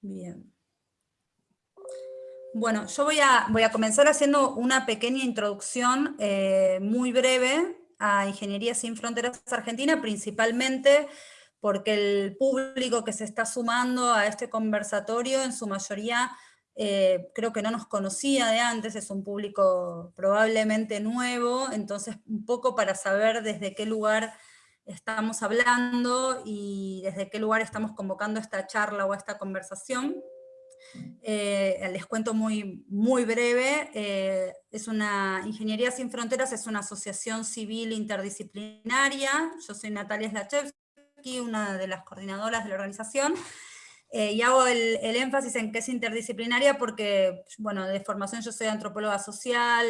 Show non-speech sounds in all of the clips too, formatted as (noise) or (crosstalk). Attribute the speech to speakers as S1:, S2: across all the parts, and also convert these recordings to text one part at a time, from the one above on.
S1: bien. Bueno, yo voy a, voy a comenzar haciendo una pequeña introducción eh, muy breve a Ingeniería Sin Fronteras Argentina, principalmente porque el público que se está sumando a este conversatorio en su mayoría eh, creo que no nos conocía de antes, es un público probablemente nuevo, entonces un poco para saber desde qué lugar estamos hablando y desde qué lugar estamos convocando esta charla o esta conversación. Eh, les cuento muy, muy breve, eh, es una, Ingeniería Sin Fronteras es una asociación civil interdisciplinaria, yo soy Natalia Slachevsky, una de las coordinadoras de la organización, eh, y hago el, el, énfasis en que es interdisciplinaria porque, bueno, de formación yo soy antropóloga social,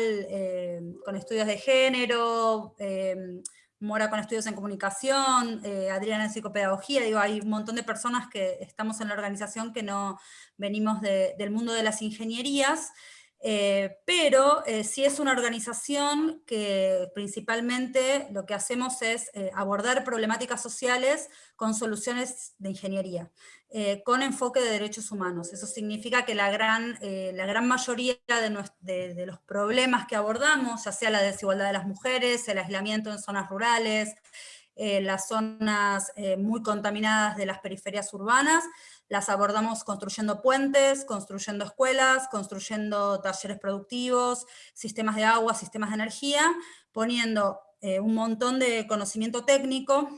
S1: con estudios de género, Mora con estudios en comunicación, eh, Adriana en psicopedagogía, digo, hay un montón de personas que estamos en la organización que no venimos del mundo de las ingenierías, eh, pero eh, sí es una organización que principalmente lo que hacemos es abordar problemáticas sociales con soluciones de ingeniería. Eh, con enfoque de derechos humanos. Eso significa que la gran, eh, la gran mayoría de, los problemas que abordamos, ya sea la desigualdad de las mujeres, el aislamiento en zonas rurales, eh, las zonas muy contaminadas de las periferias urbanas, las abordamos construyendo puentes, construyendo escuelas, construyendo talleres productivos, sistemas de agua, sistemas de energía, poniendo un montón de conocimiento técnico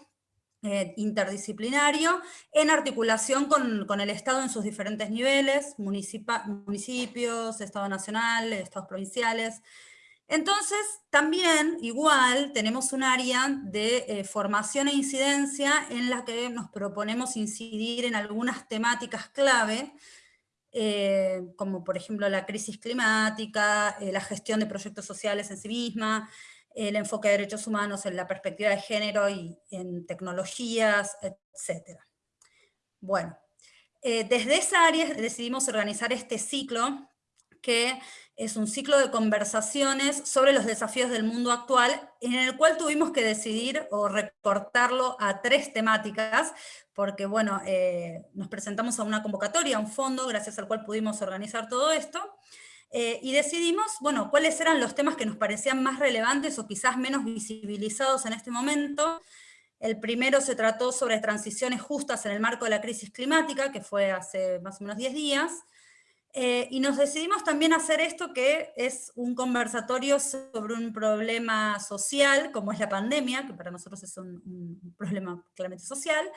S1: eh, interdisciplinario en articulación con, el Estado en sus diferentes niveles, municipios, Estado nacional, Estados provinciales. Entonces, también, igual, tenemos un área de eh, formación e incidencia en la que nos proponemos incidir en algunas temáticas clave, eh, como por ejemplo la crisis climática, la gestión de proyectos sociales en sí misma, el enfoque de derechos humanos en la perspectiva de género y en tecnologías, etc. Bueno, eh, desde esa área decidimos organizar este ciclo, que es un ciclo de conversaciones sobre los desafíos del mundo actual, en el cual tuvimos que decidir o recortarlo a tres temáticas, porque bueno, eh, nos presentamos a una convocatoria, a un fondo, gracias al cual pudimos organizar todo esto, eh, y decidimos, bueno, cuáles eran los temas que nos parecían más relevantes o quizás menos visibilizados en este momento. El primero se trató sobre transiciones justas en el marco de la crisis climática, que fue hace más o menos 10 días. Eh, y nos decidimos también hacer esto, que es un conversatorio sobre un problema social, como es la pandemia, que para nosotros es un, problema claramente social,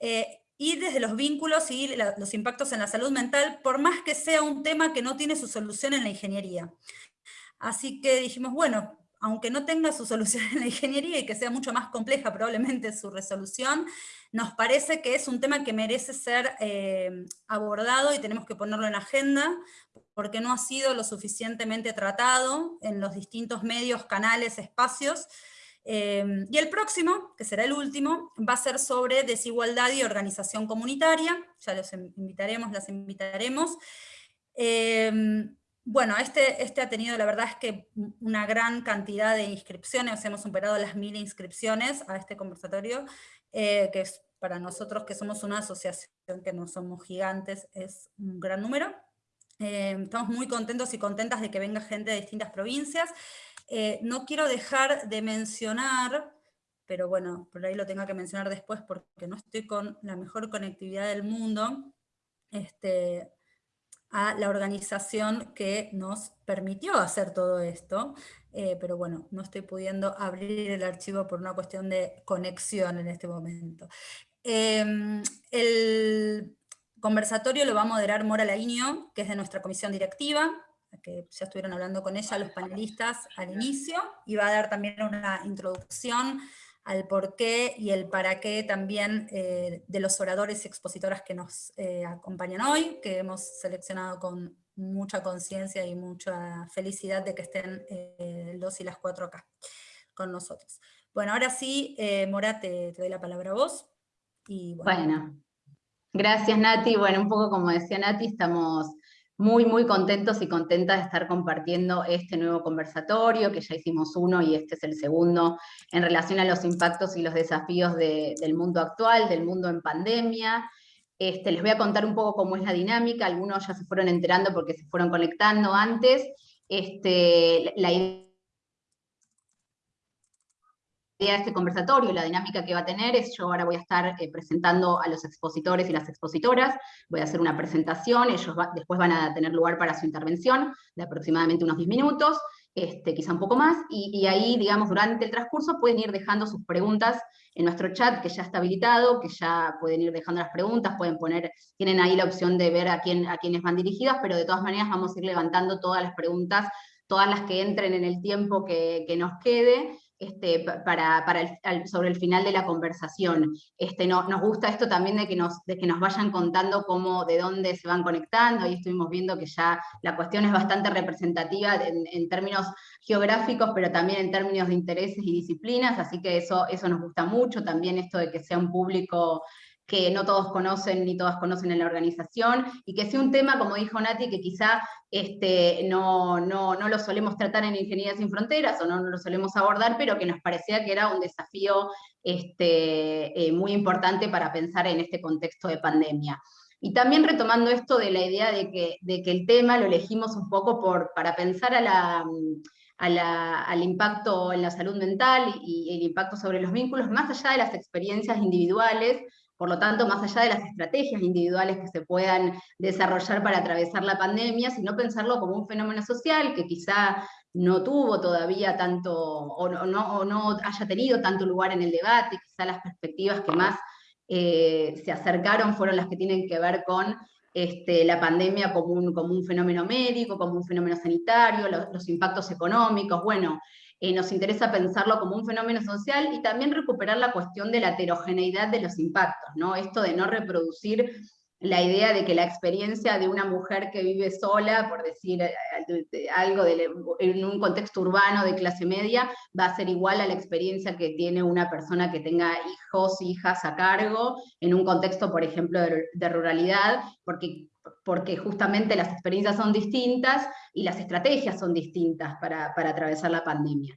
S1: eh, y desde los vínculos y los impactos en la salud mental, por más que sea un tema que no tiene su solución en la ingeniería. Así que dijimos, bueno, aunque no tenga su solución en la ingeniería y que sea mucho más compleja probablemente su resolución, nos parece que es un tema que merece ser eh, abordado y tenemos que ponerlo en agenda, porque no ha sido lo suficientemente tratado en los distintos medios, canales, espacios, Em, y el próximo, que será el último, va a ser sobre desigualdad y organización comunitaria, ya los invitaremos, las invitaremos. Em, bueno, este, este ha tenido, la verdad es que una gran cantidad de inscripciones, hemos superado las mil inscripciones a este conversatorio, eh, que es para nosotros que somos una asociación que no somos gigantes, es un gran número. Em, estamos muy contentos y contentas de que venga gente de distintas provincias, eh, no quiero dejar de mencionar, pero bueno, por ahí lo tengo que mencionar después porque no estoy con la mejor conectividad del mundo, este, a la organización que nos permitió hacer todo esto, eh, pero bueno, no estoy pudiendo abrir el archivo por una cuestión de conexión en este momento. Em, el conversatorio lo va a moderar Mora Lainio, que es de nuestra comisión directiva, que ya estuvieron hablando con ella los panelistas al inicio, y va a dar también una introducción al por qué y el para qué también eh, de los oradores y expositoras que nos eh, acompañan hoy, que hemos seleccionado con mucha conciencia y mucha felicidad de que estén eh, los y las cuatro acá con nosotros. Bueno, ahora sí, Mora, te, doy la palabra a vos.
S2: Y bueno. bueno, gracias Nati. Bueno, un poco como decía Nati, estamos muy, muy contentos y contentas de estar compartiendo este nuevo conversatorio, que ya hicimos uno y este es el segundo, en relación a los impactos y los desafíos del mundo actual, del mundo en pandemia. Este, les voy a contar un poco cómo es la dinámica, algunos ya se fueron enterando porque se fueron conectando antes. Este, la idea de este conversatorio, la dinámica que va a tener es, yo ahora voy a estar eh, presentando a los expositores y las expositoras, voy a hacer una presentación, ellos después van a tener lugar para su intervención de aproximadamente unos 10 minutos, este, quizá un poco más, y, ahí, digamos, durante el transcurso pueden ir dejando sus preguntas en nuestro chat, que ya está habilitado, que ya pueden ir dejando las preguntas, pueden poner, tienen ahí la opción de ver a, quién, a quiénes van dirigidas, pero de todas maneras vamos a ir levantando todas las preguntas, todas las que entren en el tiempo que, que nos quede, este, para, sobre el final de la conversación. Este, no, nos gusta esto también de que, nos, de que nos vayan contando cómo, de dónde se van conectando, y estuvimos viendo que ya la cuestión es bastante representativa en, términos geográficos, pero también en términos de intereses y disciplinas, así que eso, eso nos gusta mucho, también esto de que sea un público que no todos conocen ni todas conocen en la organización, y que sea un tema, como dijo Nati, que quizá este, no, no, no, lo solemos tratar en Ingeniería Sin Fronteras, o no, lo solemos abordar, pero que nos parecía que era un desafío este, eh, muy importante para pensar en este contexto de pandemia. Y también retomando esto de la idea de que, de que el tema lo elegimos un poco por, para pensar a la, al impacto en la salud mental y el impacto sobre los vínculos, más allá de las experiencias individuales, por lo tanto, más allá de las estrategias individuales que se puedan desarrollar para atravesar la pandemia, sino pensarlo como un fenómeno social que quizá no tuvo todavía tanto, o no, no haya tenido tanto lugar en el debate, quizá las perspectivas que más eh, se acercaron fueron las que tienen que ver con este, la pandemia como un, como un fenómeno médico, como un fenómeno sanitario, los impactos económicos, bueno, eh, nos interesa pensarlo como un fenómeno social y también recuperar la cuestión de la heterogeneidad de los impactos, ¿no? Esto de no reproducir la idea de que la experiencia de una mujer que vive sola, por decir algo en un contexto urbano de clase media, va a ser igual a la experiencia que tiene una persona que tenga hijos, hijas a cargo, en un contexto, por ejemplo, de ruralidad, porque porque justamente las experiencias son distintas y las estrategias son distintas para, atravesar la pandemia.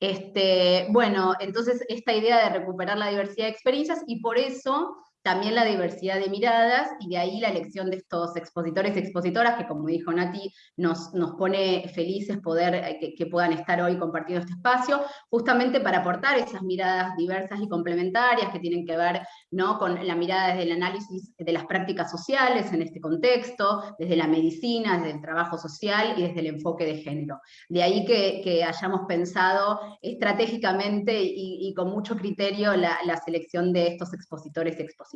S2: Este, bueno, entonces esta idea de recuperar la diversidad de experiencias y por eso también la diversidad de miradas, y de ahí la elección de estos expositores y expositoras, que como dijo Nati, nos, nos pone felices poder eh, que, puedan estar hoy compartiendo este espacio, justamente para aportar esas miradas diversas y complementarias que tienen que ver ¿no? con la mirada desde el análisis de las prácticas sociales en este contexto, desde la medicina, desde el trabajo social y desde el enfoque de género. De ahí que, hayamos pensado estratégicamente y, con mucho criterio la, la selección de estos expositores y expositoras.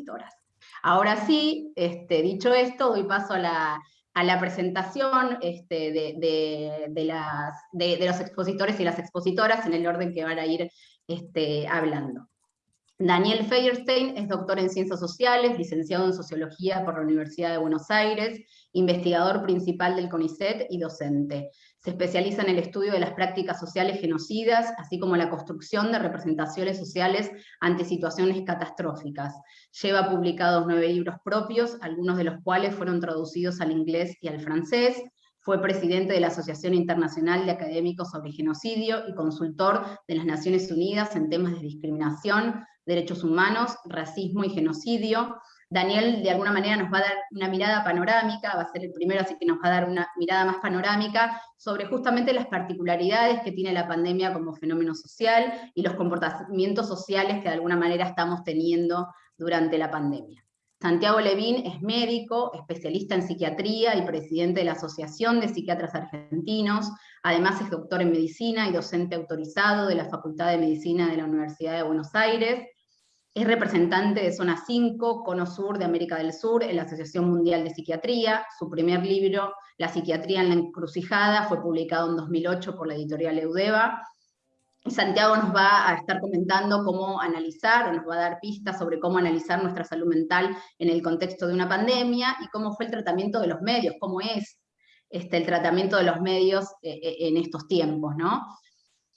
S2: Ahora sí, este, dicho esto, doy paso a la, presentación este, de, las, de, los expositores y las expositoras en el orden que van a ir este, hablando. Daniel Feierstein es doctor en Ciencias Sociales, licenciado en Sociología por la Universidad de Buenos Aires, investigador principal del CONICET y docente. Se especializa en el estudio de las prácticas sociales genocidas, así como la construcción de representaciones sociales ante situaciones catastróficas. Lleva publicados nueve libros propios, algunos de los cuales fueron traducidos al inglés y al francés, fue presidente de la Asociación Internacional de Académicos sobre Genocidio y consultor de las Naciones Unidas en temas de discriminación, derechos humanos, racismo y genocidio. Daniel de alguna manera nos va a dar una mirada panorámica, va a ser el primero, así que nos va a dar una mirada más panorámica sobre justamente las particularidades que tiene la pandemia como fenómeno social y los comportamientos sociales que de alguna manera estamos teniendo durante la pandemia. Santiago Levín es médico, especialista en psiquiatría y presidente de la Asociación de Psiquiatras Argentinos, además es doctor en medicina y docente autorizado de la Facultad de Medicina de la Universidad de Buenos Aires, es representante de Zona 5, Cono Sur de América del Sur, en la Asociación Mundial de Psiquiatría, su primer libro, La psiquiatría en la encrucijada, fue publicado en 2008 por la editorial Eudeva, Santiago nos va a estar comentando cómo analizar, o nos va a dar pistas sobre cómo analizar nuestra salud mental en el contexto de una pandemia, y cómo fue el tratamiento de los medios, cómo es este, el tratamiento de los medios eh, eh, en estos tiempos, ¿no?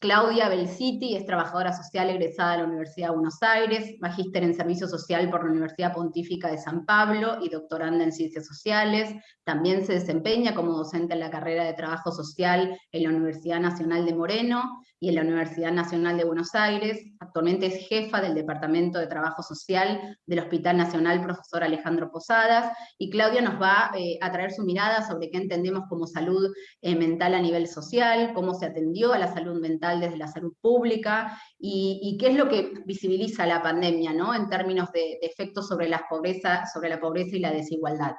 S2: Claudia Belciti es trabajadora social egresada de la Universidad de Buenos Aires, magíster en Servicio Social por la Universidad Pontífica de San Pablo y doctoranda en Ciencias Sociales. También se desempeña como docente en la carrera de Trabajo Social en la Universidad Nacional de Moreno y en la Universidad Nacional de Buenos Aires. Actualmente es jefa del Departamento de Trabajo Social del Hospital Nacional Profesor Alejandro Posadas. Y Claudia nos va eh, a traer su mirada sobre qué entendemos como salud eh, mental a nivel social, cómo se atendió a la salud mental desde la salud pública, y, qué es lo que visibiliza la pandemia, ¿no? en términos de, efectos sobre la, pobreza, sobre la pobreza y la desigualdad.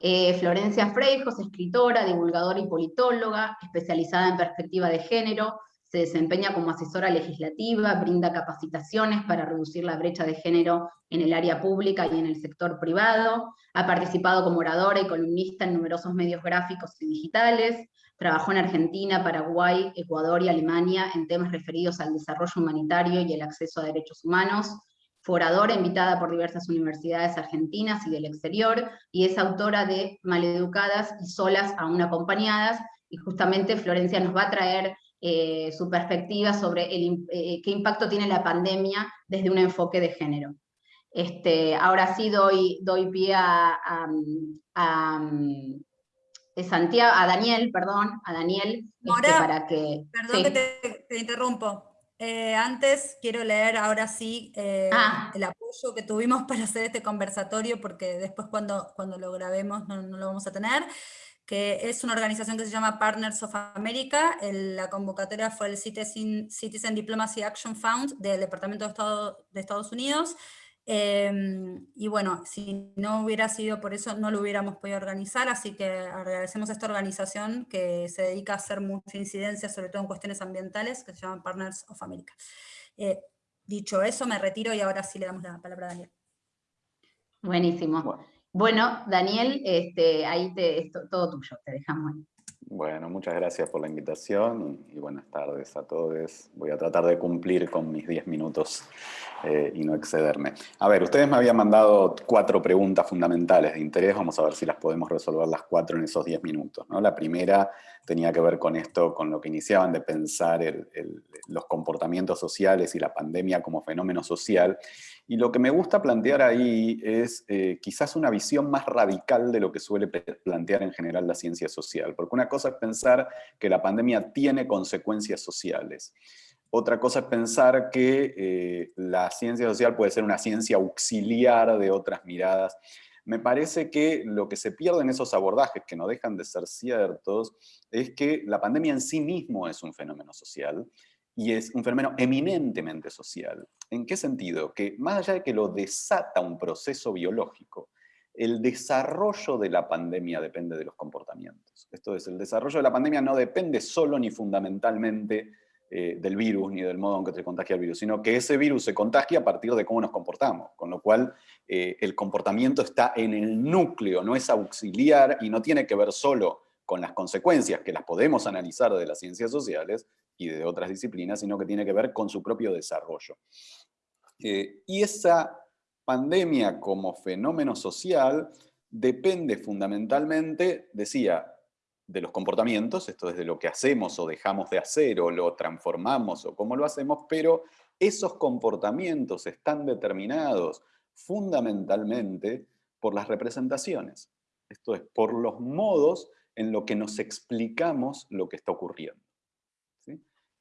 S2: Eh, Florencia Freijos, escritora, divulgadora y politóloga, especializada en perspectiva de género, se desempeña como asesora legislativa, brinda capacitaciones para reducir la brecha de género en el área pública y en el sector privado, ha participado como oradora y columnista en numerosos medios gráficos y digitales, Trabajó en Argentina, Paraguay, Ecuador y Alemania en temas referidos al desarrollo humanitario y el acceso a derechos humanos. Fue oradora invitada por diversas universidades argentinas y del exterior, y es autora de Maleducadas y Solas aún acompañadas, y justamente Florencia nos va a traer eh, su perspectiva sobre el, eh, qué impacto tiene la pandemia desde un enfoque de género. Este, ahora sí doy, doy pie a, Santiago, a Daniel, perdón, a Daniel,
S1: este, para que... Perdón que te, interrumpo. Eh, antes quiero leer ahora sí eh, ah. el apoyo que tuvimos (laughs) para hacer este conversatorio, porque después cuando, cuando lo grabemos no, lo vamos a tener, que es una organización que se llama Partners of America, la convocatoria fue el Citizen, Citizen Diplomacy Action Fund del Departamento de Estado de Estados Unidos, Em, y bueno, si no hubiera sido por eso, no lo hubiéramos podido organizar, así que agradecemos a esta organización que se dedica a hacer mucha incidencia, sobre todo en cuestiones ambientales, que se llama Partners of America. Eh, dicho eso, me retiro y ahora sí le damos la palabra a Daniel.
S2: Buenísimo. Bueno, Daniel, este, ahí te, es todo tuyo, te dejamos ahí.
S3: Bueno, muchas gracias por la invitación y, buenas tardes a todos. Voy a tratar de cumplir con mis 10 minutos eh, y no excederme. A ver, ustedes me habían mandado cuatro preguntas fundamentales de interés, vamos a ver si las podemos resolver las cuatro en esos 10 minutos. ¿no? La primera tenía que ver con esto, con lo que iniciaban de pensar los comportamientos sociales y la pandemia como fenómeno social, y lo que me gusta plantear ahí es eh, quizás una visión más radical de lo que suele plantear en general la ciencia social, porque una cosa es pensar que la pandemia tiene consecuencias sociales, otra cosa es pensar que eh, la ciencia social puede ser una ciencia auxiliar de otras miradas. Me parece que lo que se pierde en esos abordajes, que no dejan de ser ciertos, es que la pandemia en sí mismo es un fenómeno social, y es un fenómeno eminentemente social. ¿En qué sentido? Que más allá de que lo desata un proceso biológico, el desarrollo de la pandemia depende de los comportamientos. Esto es, el desarrollo de la pandemia no depende solo ni fundamentalmente eh, del virus ni del modo en que se contagia el virus, sino que ese virus se contagia a partir de cómo nos comportamos, con lo cual eh, el comportamiento está en el núcleo, no es auxiliar y no tiene que ver solo con las consecuencias, que las podemos analizar de las ciencias sociales y de otras disciplinas, sino que tiene que ver con su propio desarrollo. Eh, y esa pandemia como fenómeno social depende fundamentalmente, decía, de los comportamientos, esto es de lo que hacemos o dejamos de hacer, o lo transformamos, o cómo lo hacemos, pero esos comportamientos están determinados fundamentalmente por las representaciones. Esto es, por los modos en lo que nos explicamos lo que está ocurriendo.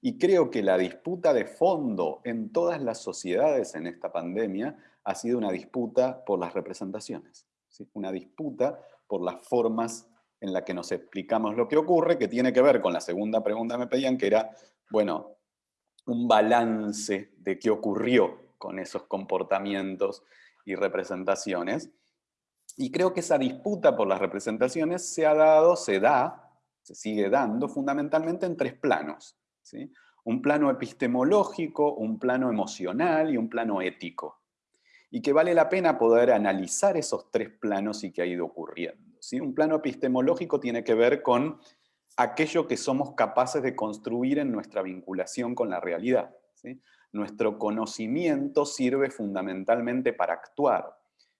S3: Y creo que la disputa de fondo en todas las sociedades en esta pandemia ha sido una disputa por las representaciones, una disputa por las formas en la que nos explicamos lo que ocurre, que tiene que ver con la segunda pregunta que me pedían, que era, bueno, un balance de qué ocurrió con esos comportamientos y representaciones. Y creo que esa disputa por las representaciones se ha dado, se da, se sigue dando fundamentalmente en tres planos. ¿Sí? Un plano epistemológico, un plano emocional y un plano ético. Y que vale la pena poder analizar esos tres planos y qué ha ido ocurriendo. Un plano epistemológico tiene que ver con aquello que somos capaces de construir en nuestra vinculación con la realidad. Nuestro conocimiento sirve fundamentalmente para actuar,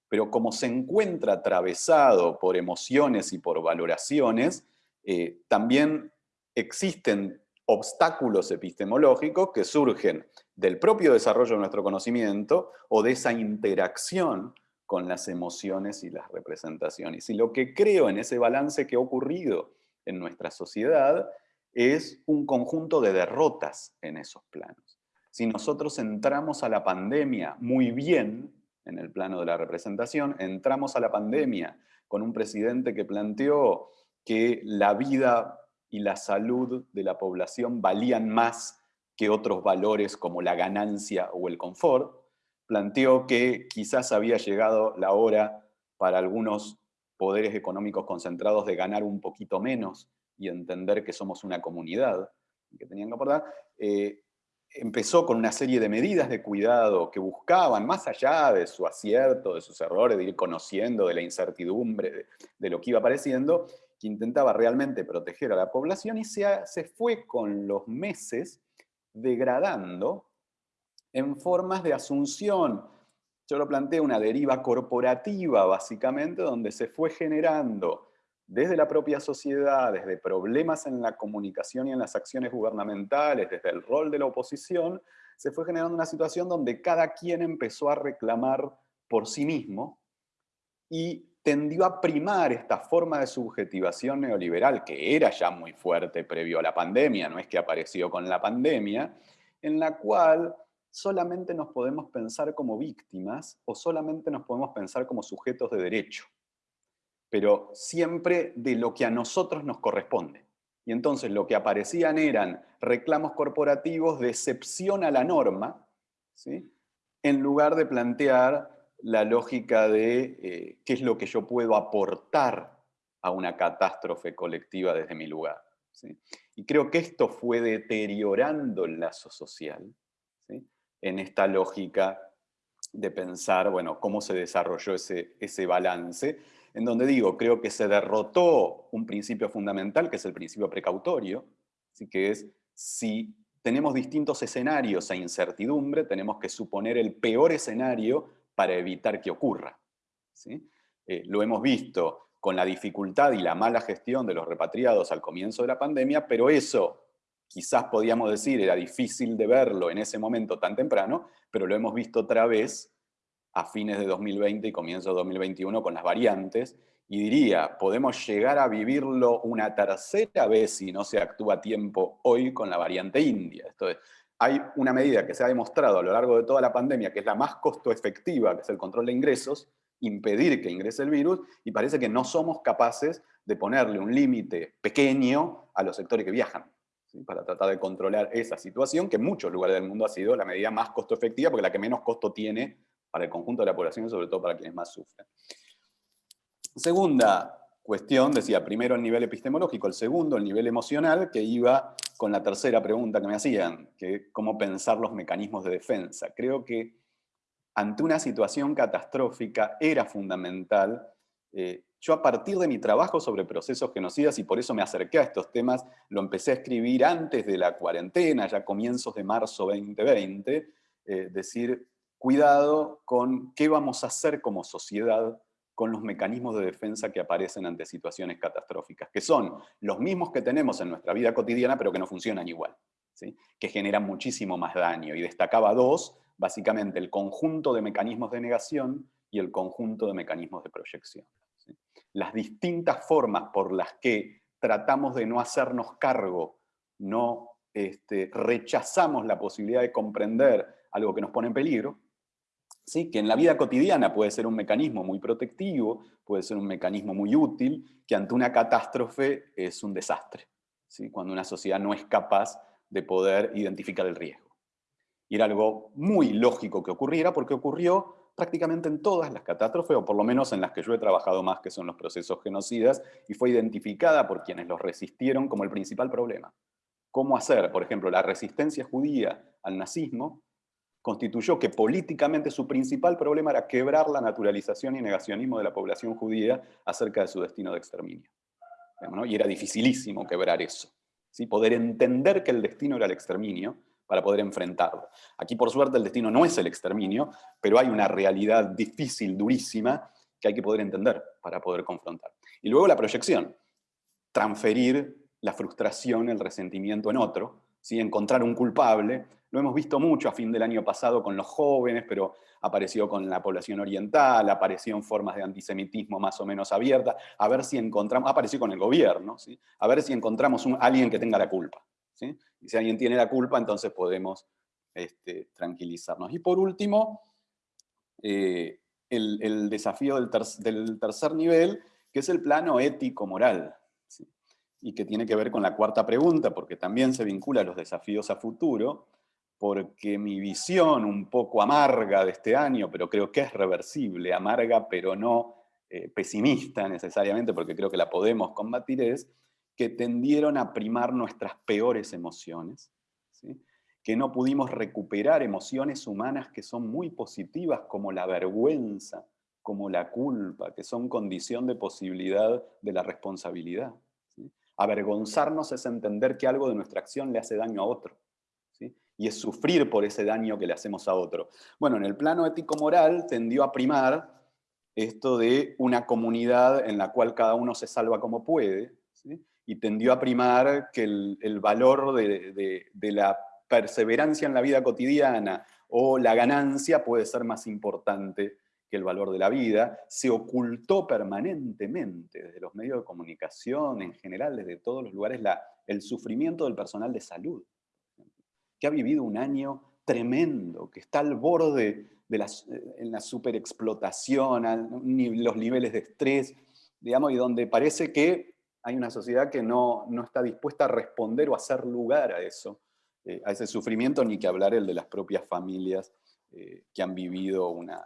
S3: pero como se encuentra atravesado por emociones y por valoraciones, eh, también existen obstáculos epistemológicos que surgen del propio desarrollo de nuestro conocimiento o de esa interacción con las emociones y las representaciones. Y lo que creo en ese balance que ha ocurrido en nuestra sociedad es un conjunto de derrotas en esos planos. Si nosotros entramos a la pandemia muy bien, en el plano de la representación, entramos a la pandemia con un presidente que planteó que la vida y la salud de la población valían más que otros valores como la ganancia o el confort, planteó que quizás había llegado la hora para algunos poderes económicos concentrados de ganar un poquito menos y entender que somos una comunidad, que tenían que aportar, eh, empezó con una serie de medidas de cuidado que buscaban, más allá de su acierto, de sus errores, de ir conociendo, de la incertidumbre, de, de lo que iba apareciendo, que intentaba realmente proteger a la población y se, se fue con los meses degradando en formas de asunción. Yo lo planteé una deriva corporativa, básicamente, donde se fue generando desde la propia sociedad, desde problemas en la comunicación y en las acciones gubernamentales, desde el rol de la oposición, se fue generando una situación donde cada quien empezó a reclamar por sí mismo y tendió a primar esta forma de subjetivación neoliberal, que era ya muy fuerte previo a la pandemia, no es que apareció con la pandemia, en la cual solamente nos podemos pensar como víctimas o solamente nos podemos pensar como sujetos de derecho, pero siempre de lo que a nosotros nos corresponde. Y entonces lo que aparecían eran reclamos corporativos de excepción a la norma, ¿sí? en lugar de plantear la lógica de eh, qué es lo que yo puedo aportar a una catástrofe colectiva desde mi lugar. Y creo que esto fue deteriorando el lazo social, en esta lógica de pensar, bueno, cómo se desarrolló ese, ese balance, en donde digo, creo que se derrotó un principio fundamental, que es el principio precautorio, así que es, si tenemos distintos escenarios e incertidumbre, tenemos que suponer el peor escenario para evitar que ocurra. ¿sí? Eh, lo hemos visto con la dificultad y la mala gestión de los repatriados al comienzo de la pandemia, pero eso quizás podíamos decir era difícil de verlo en ese momento tan temprano, pero lo hemos visto otra vez a fines de 2020 y comienzo de 2021 con las variantes, y diría, podemos llegar a vivirlo una tercera vez si no se actúa a tiempo hoy con la variante india. Esto es, hay una medida que se ha demostrado a lo largo de toda la pandemia, que es la más costo efectiva, que es el control de ingresos, impedir que ingrese el virus, y parece que no somos capaces de ponerle un límite pequeño a los sectores que viajan para tratar de controlar esa situación, que en muchos lugares del mundo ha sido la medida más costo efectiva, porque la que menos costo tiene para el conjunto de la población y sobre todo para quienes más sufren. Segunda cuestión, decía, primero el nivel epistemológico, el segundo el nivel emocional, que iba con la tercera pregunta que me hacían, que cómo pensar los mecanismos de defensa. Creo que ante una situación catastrófica era fundamental eh, yo a partir de mi trabajo sobre procesos genocidas, y por eso me acerqué a estos temas, lo empecé a escribir antes de la cuarentena, ya comienzos de marzo 2020, eh, decir, cuidado con qué vamos a hacer como sociedad con los mecanismos de defensa que aparecen ante situaciones catastróficas, que son los mismos que tenemos en nuestra vida cotidiana, pero que no funcionan igual, ¿sí? que generan muchísimo más daño. Y destacaba dos, básicamente el conjunto de mecanismos de negación y el conjunto de mecanismos de proyección las distintas formas por las que tratamos de no hacernos cargo, no este, rechazamos la posibilidad de comprender algo que nos pone en peligro, ¿sí? que en la vida cotidiana puede ser un mecanismo muy protectivo, puede ser un mecanismo muy útil, que ante una catástrofe es un desastre, ¿sí? cuando una sociedad no es capaz de poder identificar el riesgo. Y era algo muy lógico que ocurriera, porque ocurrió prácticamente en todas las catástrofes, o por lo menos en las que yo he trabajado más, que son los procesos genocidas, y fue identificada por quienes los resistieron como el principal problema. ¿Cómo hacer? Por ejemplo, la resistencia judía al nazismo constituyó que políticamente su principal problema era quebrar la naturalización y negacionismo de la población judía acerca de su destino de exterminio. Y era dificilísimo quebrar eso. ¿sí? Poder entender que el destino era el exterminio, para poder enfrentarlo. Aquí por suerte el destino no es el exterminio, pero hay una realidad difícil, durísima, que hay que poder entender para poder confrontar. Y luego la proyección, transferir la frustración, el resentimiento en otro, ¿sí? encontrar un culpable. Lo hemos visto mucho a fin del año pasado con los jóvenes, pero apareció con la población oriental, apareció en formas de antisemitismo más o menos abiertas, a ver si encontramos, apareció con el gobierno, ¿sí? a ver si encontramos un, alguien que tenga la culpa. ¿sí? Y si alguien tiene la culpa, entonces podemos este, tranquilizarnos. Y por último, eh, el, desafío del, del, tercer nivel, que es el plano ético-moral, y que tiene que ver con la cuarta pregunta, porque también se vincula a los desafíos a futuro, porque mi visión un poco amarga de este año, pero creo que es reversible, amarga pero no eh, pesimista necesariamente, porque creo que la podemos combatir, es que tendieron a primar nuestras peores emociones, que no pudimos recuperar emociones humanas que son muy positivas, como la vergüenza, como la culpa, que son condición de posibilidad de la responsabilidad. Avergonzarnos es entender que algo de nuestra acción le hace daño a otro y es sufrir por ese daño que le hacemos a otro. Bueno, en el plano ético-moral tendió a primar esto de una comunidad en la cual cada uno se salva como puede, y tendió a primar que el, valor de, la perseverancia en la vida cotidiana o la ganancia puede ser más importante que el valor de la vida, se ocultó permanentemente desde los medios de comunicación, en general, desde todos los lugares, el sufrimiento del personal de salud que ha vivido un año tremendo, que está al borde de la, en la superexplotación, los niveles de estrés, digamos, y donde parece que hay una sociedad que no, no está dispuesta a responder o a hacer lugar a eso, eh, a ese sufrimiento, ni que hablar el de las propias familias eh, que han vivido una,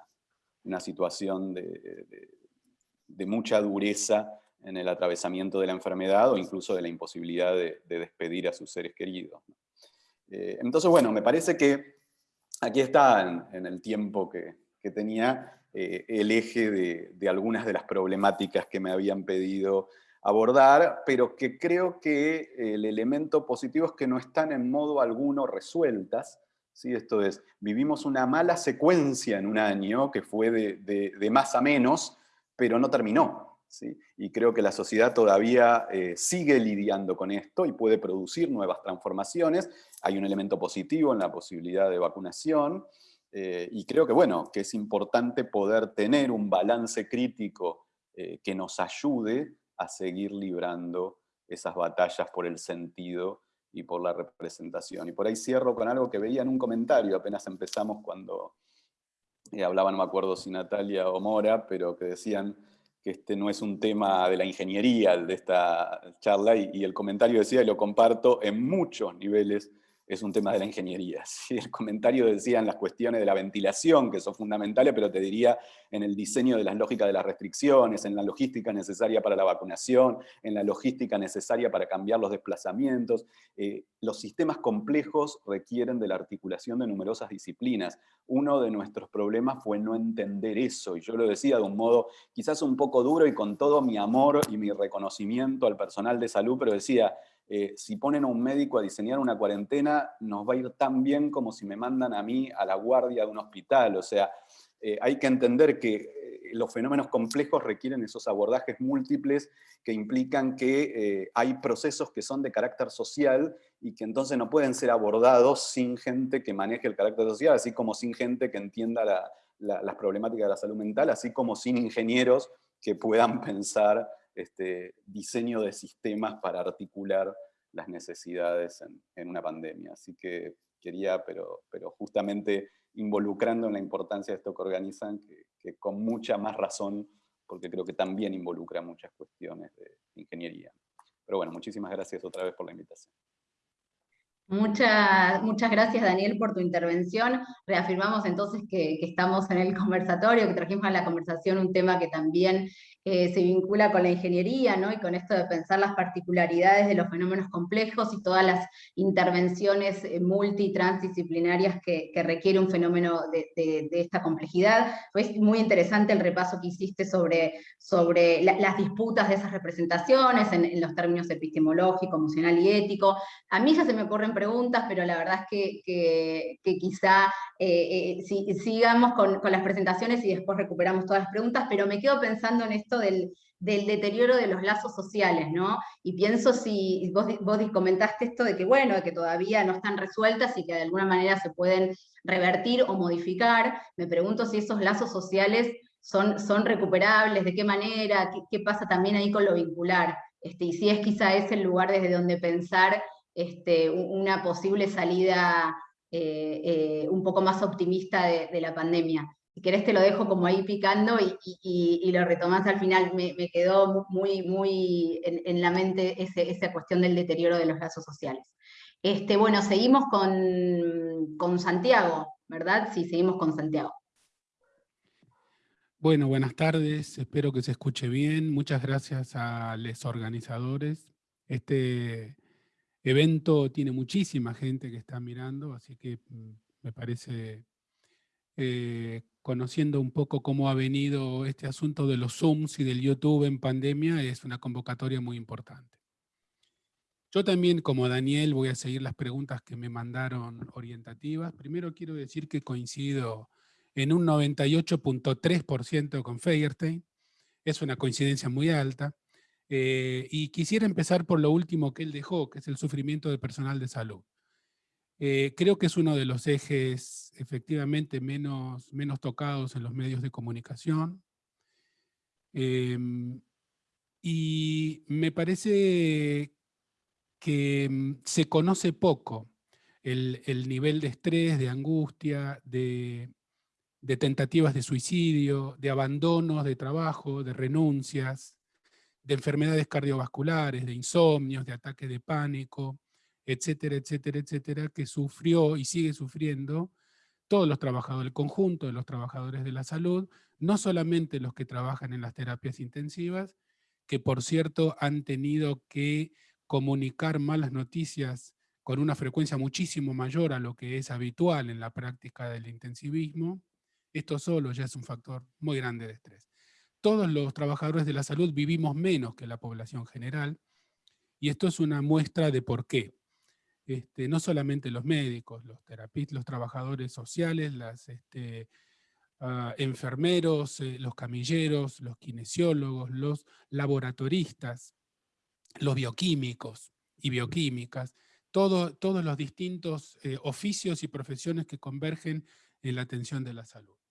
S3: una situación de, mucha dureza en el atravesamiento de la enfermedad o incluso de la imposibilidad de, despedir a sus seres queridos. Eh, entonces, bueno, me parece que aquí está en, el tiempo que, tenía eh, el eje de, algunas de las problemáticas que me habían pedido abordar, pero que creo que el elemento positivo es que no están en modo alguno resueltas. ¿Sí? Esto es, vivimos una mala secuencia en un año, que fue de más a menos, pero no terminó. Y creo que la sociedad todavía eh, sigue lidiando con esto y puede producir nuevas transformaciones. Hay un elemento positivo en la posibilidad de vacunación, eh, y creo que, bueno, que es importante poder tener un balance crítico eh, que nos ayude a seguir librando esas batallas por el sentido y por la representación. Y por ahí cierro con algo que veía en un comentario, apenas empezamos cuando hablaban, no me acuerdo si Natalia o Mora, pero que decían que este no es un tema de la ingeniería de esta charla, y, el comentario decía, y lo comparto, en muchos niveles es un tema de la ingeniería. (laughs) El comentario decía en las cuestiones de la ventilación, que son fundamentales, pero te diría en el diseño de las lógicas de las restricciones, en la logística necesaria para la vacunación, en la logística necesaria para cambiar los desplazamientos. Eh, los sistemas complejos requieren de la articulación de numerosas disciplinas. Uno de nuestros problemas fue no entender eso, y yo lo decía de un modo quizás un poco duro y con todo mi amor y mi reconocimiento al personal de salud, pero decía, eh, si ponen a un médico a diseñar una cuarentena, nos va a ir tan bien como si me mandan a mí a la guardia de un hospital. O sea, eh, hay que entender que eh, los fenómenos complejos requieren esos abordajes múltiples que implican que hay procesos que son de carácter social y que entonces no pueden ser abordados sin gente que maneje el carácter social, así como sin gente que entienda las problemáticas de la salud mental, así como sin ingenieros que puedan (laughs) pensar este, diseño de sistemas para articular las necesidades en, una pandemia. Así que quería, pero, pero justamente involucrando en la importancia de esto que organizan, que, con mucha más razón, porque creo que también involucra muchas cuestiones de ingeniería. Pero bueno, muchísimas gracias otra vez por la invitación.
S2: Muchas, muchas gracias Daniel por tu intervención. Reafirmamos entonces que, estamos en el conversatorio, que trajimos a la conversación un tema que también se vincula con la ingeniería, ¿no? y con esto de pensar las particularidades de los fenómenos complejos y todas las intervenciones eh, multi transdisciplinarias que, que requiere un fenómeno de, esta complejidad. Fue muy interesante el repaso que hiciste sobre, sobre las disputas de esas representaciones en, los términos epistemológico, emocional y ético. A mí ya se me ocurren preguntas, pero la verdad es que, que, quizá eh, eh, si, sigamos con, con las presentaciones y después recuperamos todas las preguntas, pero me quedo pensando en esto del, del deterioro de los lazos sociales, ¿no? Y pienso si vos, vos comentaste esto de que, bueno, de que todavía no están resueltas y que de alguna manera se pueden revertir o modificar, me pregunto si esos lazos sociales son, son recuperables, de qué manera, qué, pasa también ahí con lo vincular, este, y si es quizá ese el lugar desde donde pensar este, una posible salida eh, eh, un poco más optimista de la pandemia si querés te lo dejo como ahí picando y, lo retomás al final. Me, quedó muy, muy en, la mente esa cuestión del deterioro de los lazos sociales. Este, bueno, seguimos con, con Santiago, ¿verdad? Sí, seguimos con Santiago.
S4: Bueno, buenas tardes, espero que se escuche bien. Muchas gracias a los organizadores. Este evento tiene muchísima gente que está mirando, así que mm, me parece eh, conociendo un poco cómo ha venido este asunto de los Zooms y del YouTube en pandemia, es una convocatoria muy importante. Yo también, como Daniel, voy a seguir las preguntas que me mandaron orientativas. Primero quiero decir que coincido en un 98.3% con Feierstein. Es una coincidencia muy alta. Eh, y quisiera empezar por lo último que él dejó, que es el sufrimiento del personal de salud. Eh, creo que es uno de los ejes efectivamente menos, menos tocados en los medios de comunicación. Em, y me parece que mm, se conoce poco el, nivel de estrés, de angustia, de, de, tentativas de suicidio, de abandonos de trabajo, de renuncias, de enfermedades cardiovasculares, de insomnios, de ataques de pánico, etcétera, etcétera, etcétera, que sufrió y sigue sufriendo todos los trabajadores, el conjunto de los trabajadores de la salud, no solamente los que trabajan en las terapias intensivas, que por cierto han tenido que comunicar malas noticias con una frecuencia muchísimo mayor a lo que es habitual en la práctica del intensivismo, esto solo ya es un factor muy grande de estrés. Todos los trabajadores de la salud vivimos menos que la población general, y esto es una muestra de por qué. Este, no solamente los médicos, los terapistas, los trabajadores sociales, las este, ah, enfermeros, eh, los camilleros, los kinesiólogos, los laboratoristas, los bioquímicos y bioquímicas, todos los distintos eh, oficios y profesiones que convergen en la atención de la salud.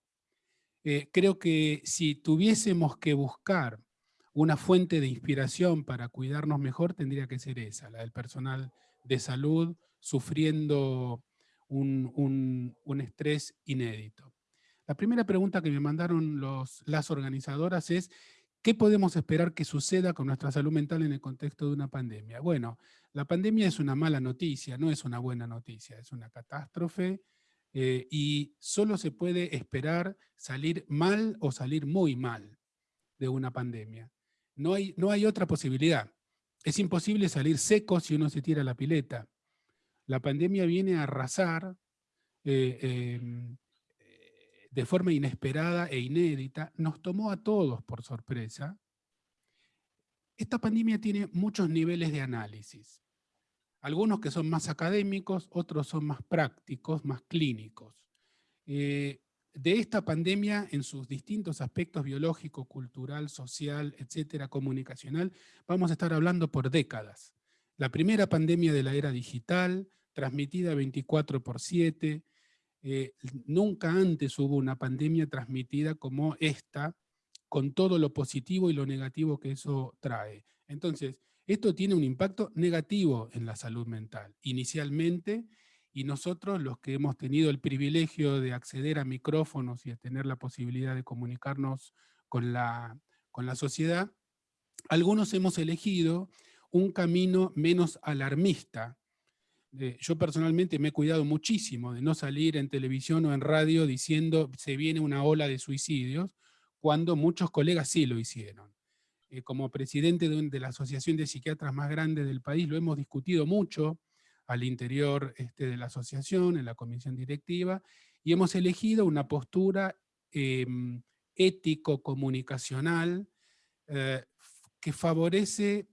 S4: Eh, creo que si tuviésemos que buscar una fuente de inspiración para cuidarnos mejor, tendría que ser esa, la del personal de salud sufriendo un, estrés inédito. La primera pregunta que me mandaron los, las organizadoras es, ¿qué podemos esperar que suceda con nuestra salud mental en el contexto de una pandemia? Bueno, la pandemia es una mala noticia, no es una buena noticia, es una catástrofe eh, y solo se puede esperar salir mal o salir muy mal de una pandemia. No hay, no hay otra posibilidad. Es imposible salir seco si uno se tira la pileta. La pandemia viene a arrasar eh, em, eh, de forma inesperada e inédita. Nos tomó a todos por sorpresa. Esta pandemia tiene muchos niveles de análisis. Algunos que son más académicos, otros son más prácticos, más clínicos. Eh, de esta pandemia en sus distintos aspectos biológico, cultural, social, etcétera, comunicacional, vamos a estar hablando por décadas. La primera pandemia de la era digital, transmitida 24 por 7, eh, nunca antes hubo una pandemia transmitida como esta, con todo lo positivo y lo negativo que eso trae. Entonces, esto tiene un impacto negativo en la salud mental. Inicialmente, y nosotros, los que hemos tenido el privilegio de acceder a micrófonos y de tener la posibilidad de comunicarnos con la, con la sociedad, algunos hemos elegido un camino menos alarmista. Eh, yo personalmente me he cuidado muchísimo de no salir en televisión o en radio diciendo se viene una ola de suicidios, cuando muchos colegas sí lo hicieron. Eh, como presidente de, la asociación de psiquiatras más grande del país, lo hemos discutido mucho, al interior este, de la asociación, en la comisión directiva, y hemos elegido una postura em, ético-comunicacional eh, que favorece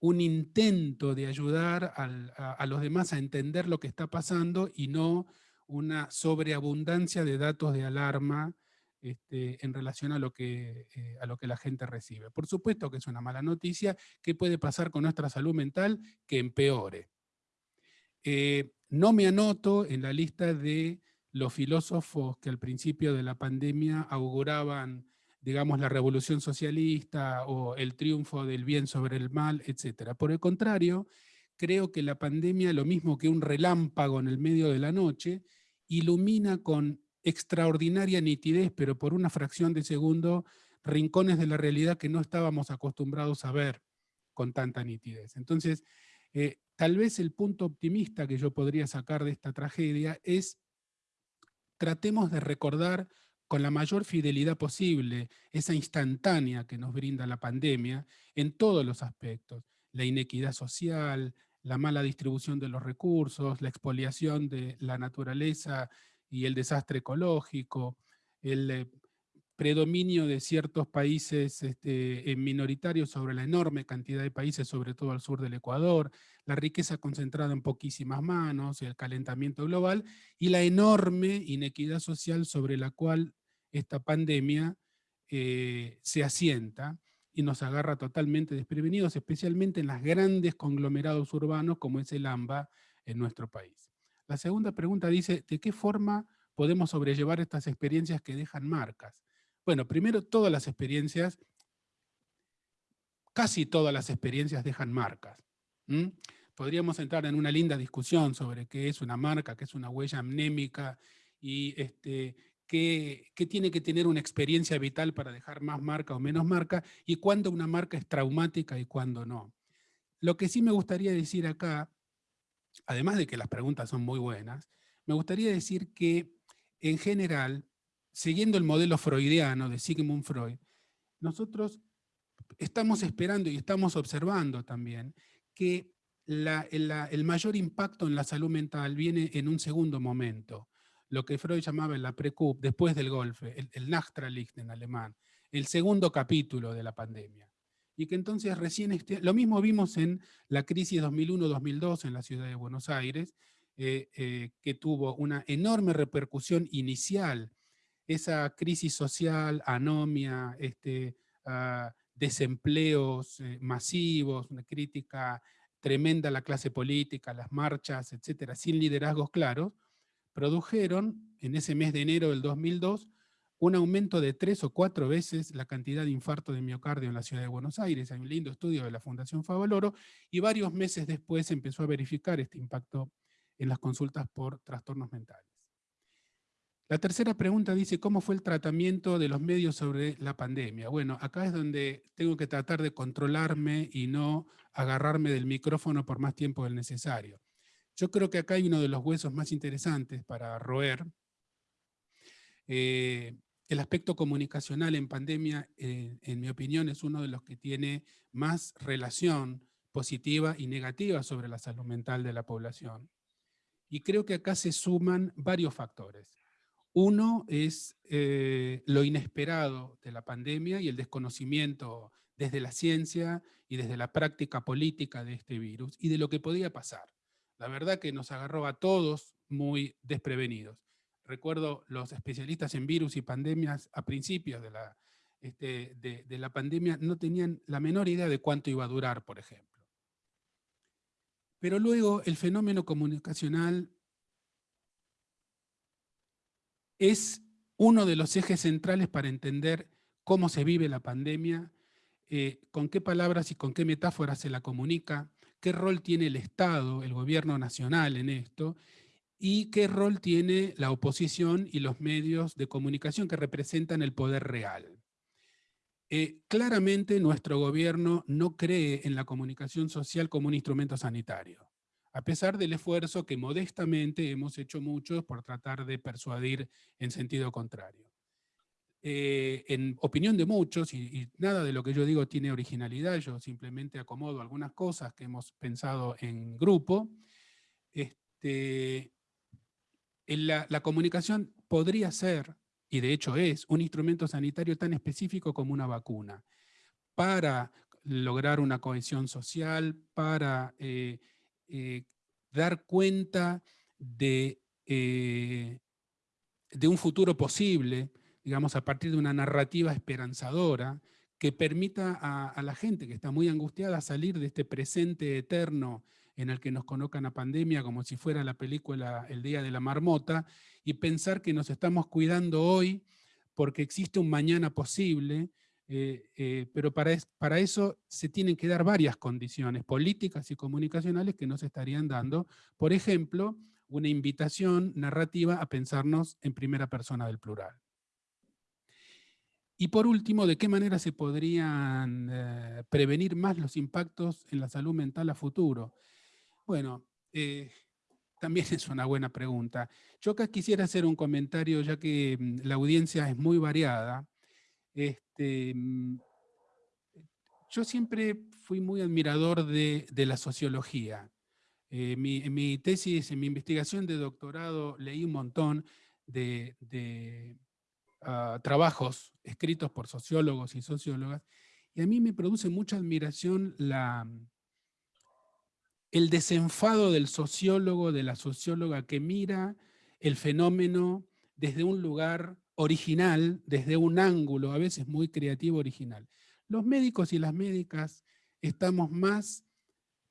S4: un intento de ayudar a, los demás a entender lo que está pasando y no una sobreabundancia de datos de alarma este, en relación a lo, que, eh, a lo que la gente recibe. Por supuesto que es una mala noticia. ¿Qué puede pasar con nuestra salud mental? Que empeore. Eh, no me anoto en la lista de los filósofos que al principio de la pandemia auguraban, digamos, la revolución socialista o el triunfo del bien sobre el mal, etc. Por el contrario, creo que la pandemia, lo mismo que un relámpago en el medio de la noche, ilumina con extraordinaria nitidez, pero por una fracción de segundo, rincones de la realidad que no estábamos acostumbrados a ver con tanta nitidez. Entonces, eh, tal vez el punto optimista que yo podría sacar de esta tragedia es tratemos de recordar con la mayor fidelidad posible esa instantánea que nos brinda la pandemia en todos los aspectos, la inequidad social, la mala distribución de los recursos, la expoliación de la naturaleza y el desastre ecológico, el eh, predominio de ciertos países este, minoritarios sobre la enorme cantidad de países, sobre todo al sur del Ecuador, la riqueza concentrada en poquísimas manos, el calentamiento global y la enorme inequidad social sobre la cual esta pandemia eh, se asienta y nos agarra totalmente desprevenidos, especialmente en los grandes conglomerados urbanos como es el AMBA en nuestro país. La segunda pregunta dice, ¿de qué forma podemos sobrellevar estas experiencias que dejan marcas? Bueno, primero todas las experiencias, casi todas las experiencias dejan marcas. Podríamos entrar en una linda discusión sobre qué es una marca, qué es una huella amnémica y este, qué, tiene que tener una experiencia vital para dejar más marca o menos marca, y cuándo una marca es traumática y cuándo no. Lo que sí me gustaría decir acá, además de que las preguntas son muy buenas, me gustaría decir que, en general, siguiendo el modelo freudiano de Sigmund Freud, nosotros estamos esperando y estamos observando también que el mayor impacto en la salud mental viene en un segundo momento lo que Freud llamaba la Precup, después del golpe, el, el Nachtralicht en alemán, el segundo capítulo de la pandemia. Y que entonces recién, este, lo mismo vimos en la crisis 2001-2002 en la ciudad de Buenos Aires, eh, eh, que tuvo una enorme repercusión inicial, esa crisis social, anomia, este, ah, desempleos eh, masivos, una crítica tremenda a la clase política, las marchas, etcétera, sin liderazgos claros, produjeron en ese mes de enero del 2002 un aumento de tres o cuatro veces la cantidad de infarto de miocardio en la ciudad de Buenos Aires. Hay un lindo estudio de la Fundación Favaloro, y varios meses después empezó a verificar este impacto en las consultas por trastornos mentales. La tercera pregunta dice, ¿cómo fue el tratamiento de los medios sobre la pandemia? Bueno, acá es donde tengo que tratar de controlarme y no agarrarme del micrófono por más tiempo del necesario. Yo creo que acá hay uno de los huesos más interesantes para roer. Eh, el aspecto comunicacional en pandemia, eh, en mi opinión, es uno de los que tiene más relación positiva y negativa sobre la salud mental de la población. Y creo que acá se suman varios factores. Uno es eh, lo inesperado de la pandemia y el desconocimiento desde la ciencia y desde la práctica política de este virus y de lo que podía pasar. La verdad que nos agarró a todos muy desprevenidos. Recuerdo los especialistas en virus y pandemias a principios de la, este, de, la pandemia no tenían la menor idea de cuánto iba a durar, por ejemplo. Pero luego el fenómeno comunicacional es uno de los ejes centrales para entender cómo se vive la pandemia, eh, con qué palabras y con qué metáforas se la comunica, qué rol tiene el Estado, el gobierno nacional en esto, y qué rol tiene la oposición y los medios de comunicación que representan el poder real. Eh, claramente nuestro gobierno no cree en la comunicación social como un instrumento sanitario, a pesar del esfuerzo que modestamente hemos hecho muchos por tratar de persuadir en sentido contrario. Eh, en opinión de muchos, y, nada de lo que yo digo tiene originalidad, yo simplemente acomodo algunas cosas que hemos pensado en grupo, este, la, comunicación podría ser, y de hecho es, un instrumento sanitario tan específico como una vacuna, para lograr una cohesión social, para eh, eh, dar cuenta de, de un futuro posible, digamos, a partir de una narrativa esperanzadora que permita a, la gente que está muy angustiada salir de este presente eterno en el que nos colocan a pandemia como si fuera la película El Día de la Marmota y pensar que nos estamos cuidando hoy porque existe un mañana posible, eh, eh, pero para, eso se tienen que dar varias condiciones políticas y comunicacionales que nos estarían dando. Por ejemplo, una invitación narrativa a pensarnos en primera persona del plural. Y por último, ¿de qué manera se podrían eh, prevenir más los impactos en la salud mental a futuro? Bueno, eh, también (laughs) es una buena pregunta. Yo acá quisiera hacer un comentario, ya que mm, la audiencia es muy variada. Este, mm, yo siempre fui muy admirador de, la sociología. Eh, en mi tesis, en mi investigación de doctorado, leí un montón de Ah, trabajos escritos por sociólogos y sociólogas, y a mí me produce mucha admiración la, el desenfado del sociólogo, de la socióloga que mira el fenómeno desde un lugar original, desde un ángulo, a veces muy creativo original. Los médicos y las médicas estamos más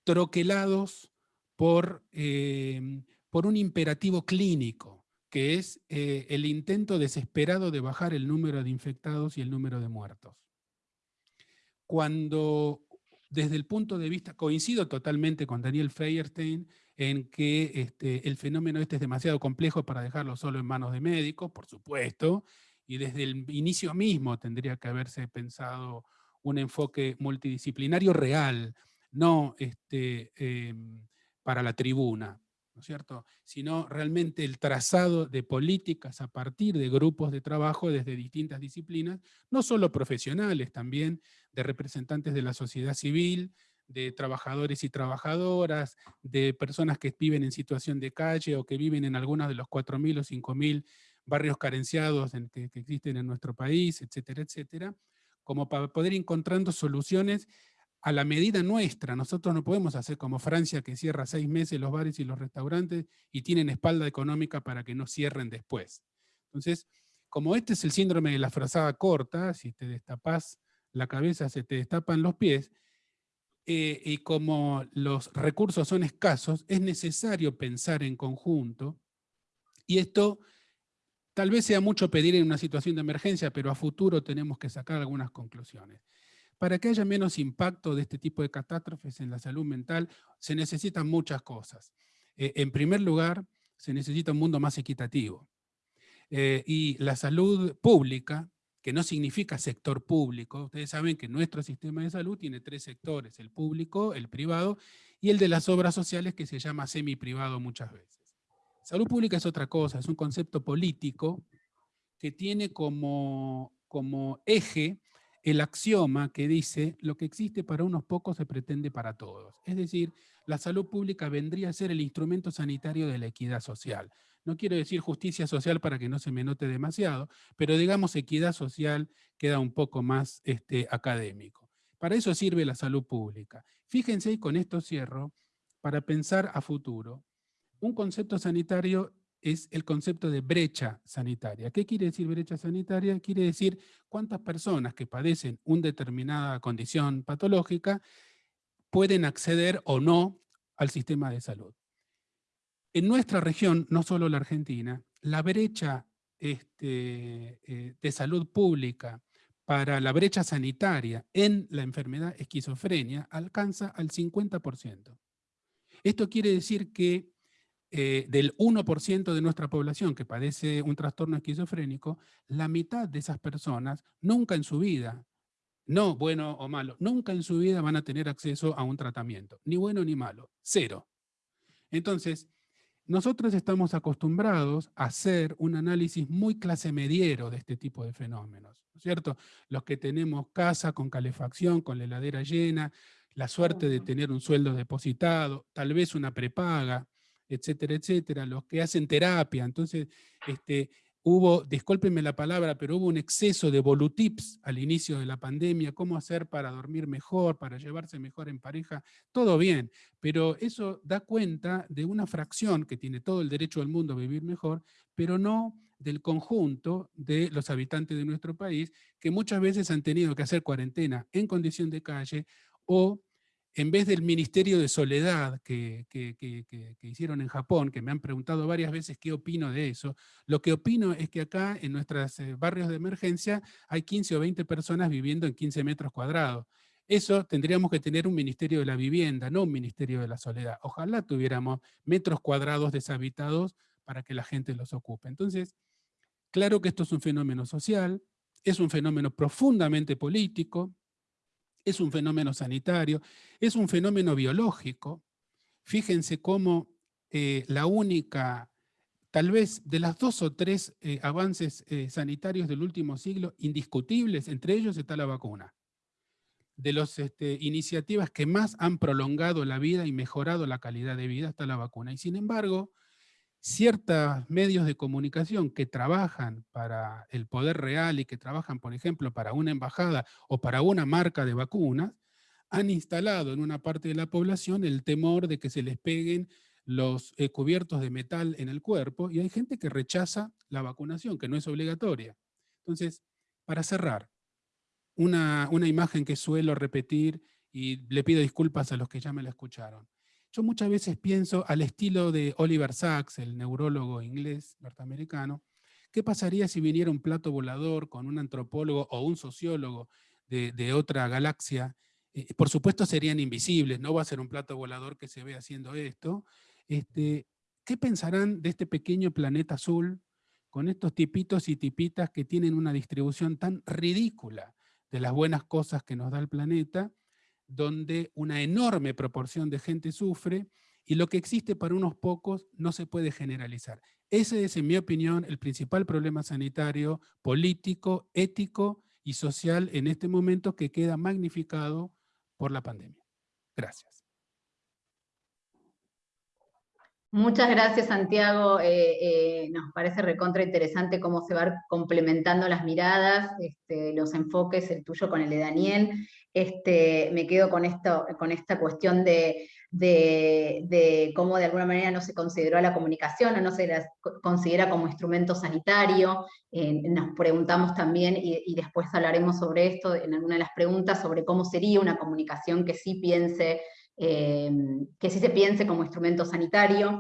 S4: troquelados por, eh, por un imperativo clínico que es eh, el intento desesperado de bajar el número de infectados y el número de muertos. Cuando, desde el punto de vista, coincido totalmente con Daniel Feierstein en que este, el fenómeno este es demasiado complejo para dejarlo solo en manos de médicos, por supuesto, y desde el inicio mismo tendría que haberse pensado un enfoque multidisciplinario real, no este, em, para la tribuna. ¿No es cierto? Sino realmente el trazado de políticas a partir de grupos de trabajo desde distintas disciplinas, no solo profesionales, también de representantes de la sociedad civil, de trabajadores y trabajadoras, de personas que viven en situación de calle o que viven en algunos de los 4.000 o 5.000 barrios carenciados que, que existen en nuestro país, etcétera, etcétera, como para poder ir encontrando soluciones a la medida nuestra. Nosotros no podemos hacer como Francia que cierra seis meses los bares y los restaurantes y tienen espalda económica para que no cierren después. Entonces, como este es el síndrome de la frazada corta, si te destapas la cabeza se te destapan los pies, eh, y como los recursos son escasos, es necesario pensar en conjunto, y esto tal vez sea mucho pedir en una situación de emergencia, pero a futuro tenemos que sacar algunas conclusiones. Para que haya menos impacto de este tipo de catástrofes en la salud mental, se necesitan muchas cosas. Eh, en primer lugar, se necesita un mundo más equitativo. Eh, y la salud pública, que no significa sector público, ustedes saben que nuestro sistema de salud tiene tres sectores, el público, el privado y el de las obras sociales que se llama semi-privado muchas veces. Salud pública es otra cosa, es un concepto político que tiene como, como eje el axioma que dice lo que existe para unos pocos se pretende para todos. Es decir, la salud pública vendría a ser el instrumento sanitario de la equidad social. No quiero decir justicia social para que no se me note demasiado, pero digamos equidad social queda un poco más este, académico. Para eso sirve la salud pública. Fíjense, y con esto cierro, para pensar a futuro, un concepto sanitario es el concepto de brecha sanitaria. ¿Qué quiere decir brecha sanitaria? Quiere decir cuántas personas que padecen una determinada condición patológica pueden acceder o no al sistema de salud. En nuestra región, no solo la Argentina, la brecha este, eh, de salud pública para la brecha sanitaria en la enfermedad esquizofrenia alcanza al 50%. Esto quiere decir que eh, del 1% de nuestra población que padece un trastorno esquizofrénico, la mitad de esas personas nunca en su vida, no bueno o malo, nunca en su vida van a tener acceso a un tratamiento, ni bueno ni malo, cero. Entonces, nosotros estamos acostumbrados a hacer un análisis muy clase mediero de este tipo de fenómenos, ¿no es cierto? Los que tenemos casa con calefacción, con la heladera llena, la suerte de tener un sueldo depositado, tal vez una prepaga, etcétera, etcétera, los que hacen terapia. Entonces, este, hubo, discúlpenme la palabra, pero hubo un exceso de volutips al inicio de la pandemia, cómo hacer para dormir mejor, para llevarse mejor en pareja, todo bien, pero eso da cuenta de una fracción que tiene todo el derecho del mundo a vivir mejor, pero no del conjunto de los habitantes de nuestro país, que muchas veces han tenido que hacer cuarentena en condición de calle, o en vez del Ministerio de Soledad que, hicieron en Japón, que me han preguntado varias veces qué opino de eso, lo que opino es que acá en nuestros eh, barrios de emergencia hay 15 o 20 personas viviendo en 15 metros cuadrados. Eso tendríamos que tener un Ministerio de la Vivienda, no un Ministerio de la Soledad. Ojalá tuviéramos metros cuadrados deshabitados para que la gente los ocupe. Entonces, claro que esto es un fenómeno social, es un fenómeno profundamente político, es un fenómeno sanitario, es un fenómeno biológico. Fíjense cómo eh, la única, tal vez de las dos o tres eh, avances eh, sanitarios del último siglo, indiscutibles, entre ellos está la vacuna de las este, iniciativas que más han prolongado la vida y mejorado la calidad de vida está la vacuna. Y sin embargo, ciertos medios de comunicación que trabajan para el poder real y que trabajan, por ejemplo, para una embajada o para una marca de vacunas, han instalado en una parte de la población el temor de que se les peguen los eh, cubiertos de metal en el cuerpo y hay gente que rechaza la vacunación, que no es obligatoria. Entonces, para cerrar, una, imagen que suelo repetir y le pido disculpas a los que ya me la escucharon. Yo muchas veces pienso al estilo de Oliver Sacks, el neurólogo inglés norteamericano, ¿qué pasaría si viniera un plato volador con un antropólogo o un sociólogo de, otra galaxia? Eh, por supuesto serían invisibles, no va a ser un plato volador que se ve haciendo esto. Este, ¿Qué pensarán de este pequeño planeta azul con estos tipitos y tipitas que tienen una distribución tan ridícula? de las buenas cosas que nos da el planeta, donde una enorme proporción de gente sufre y lo que existe para unos pocos no se puede generalizar. Ese es, en mi opinión, el principal problema sanitario, político, ético y social en este momento que queda magnificado por la pandemia. Gracias.
S2: Muchas gracias, Santiago. Eh, eh, nos parece recontra interesante cómo se van complementando las miradas, este, los enfoques, el tuyo con el de Daniel. Este, me quedo con, esto, con esta cuestión de, cómo de alguna manera no se consideró la comunicación o no se la considera como instrumento sanitario. nos preguntamos también, y, y, después hablaremos sobre esto en alguna de las preguntas, sobre cómo sería una comunicación que sí piense eh, que sí se piense como instrumento sanitario.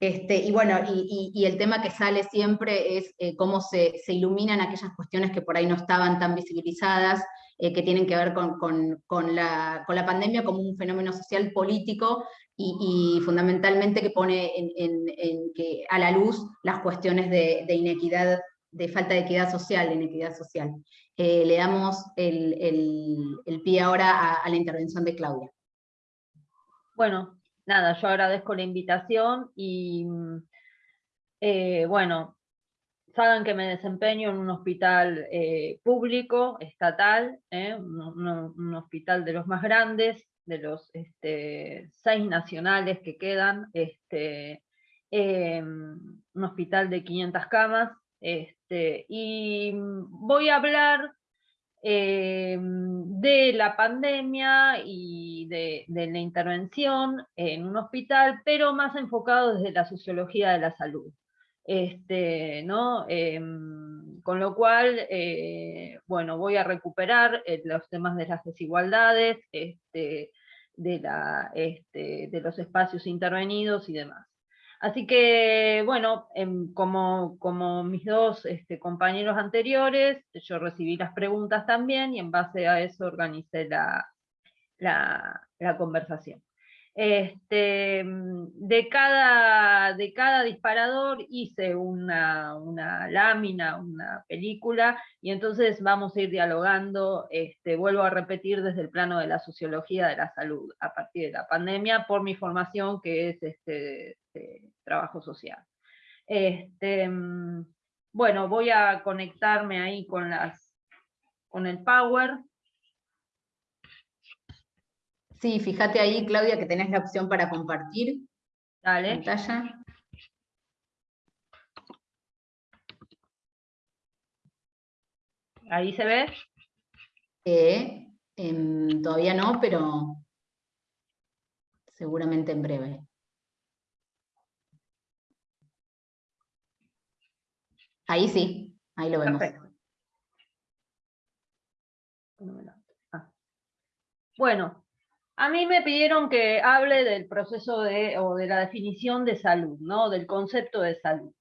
S2: Este, y bueno, y, el tema que sale siempre es eh, cómo se, iluminan aquellas cuestiones que por ahí no estaban tan visibilizadas, eh, que tienen que ver con, la, pandemia como un fenómeno social político y, fundamentalmente que pone que a la luz las cuestiones de, inequidad, de falta de equidad social, de inequidad social. le damos el, pie ahora a la intervención de Claudia.
S5: Bueno, nada, yo agradezco la invitación y eh, bueno, saben que me desempeño en un hospital eh, público, estatal, eh, un, hospital de los más grandes, de los este, seis nacionales que quedan, este, un hospital de 500 camas, este, y voy a hablar eh, de la pandemia y de, la intervención en un hospital, pero más enfocado desde la sociología de la salud. Este, ¿no? Em, con lo cual, eh, bueno, voy a recuperar eh, los temas de las desigualdades, este, este, de los espacios intervenidos y demás. Así que, bueno, em, como, mis dos este, compañeros anteriores, yo recibí las preguntas también y en base a eso organicé la conversación. Este, mm, de, cada, de cada disparador hice una, lámina, una película, y entonces vamos a ir dialogando, este, vuelvo a repetir desde el plano de la sociología de la salud, a partir de la pandemia, por mi formación que es este, trabajo social. Este, mm, bueno, voy a conectarme ahí con, las, con el Power.
S2: Sí, fíjate ahí, Claudia, que tenés la opción para compartir
S5: Dale.
S2: pantalla.
S5: ¿Ahí se ve?
S2: Eh, todavía no, pero seguramente en breve. Ahí sí, ahí lo vemos.
S5: Perfecto. Ah. Bueno, a mí me pidieron que hable del proceso de, o de la definición de salud, ¿no? Del concepto de salud.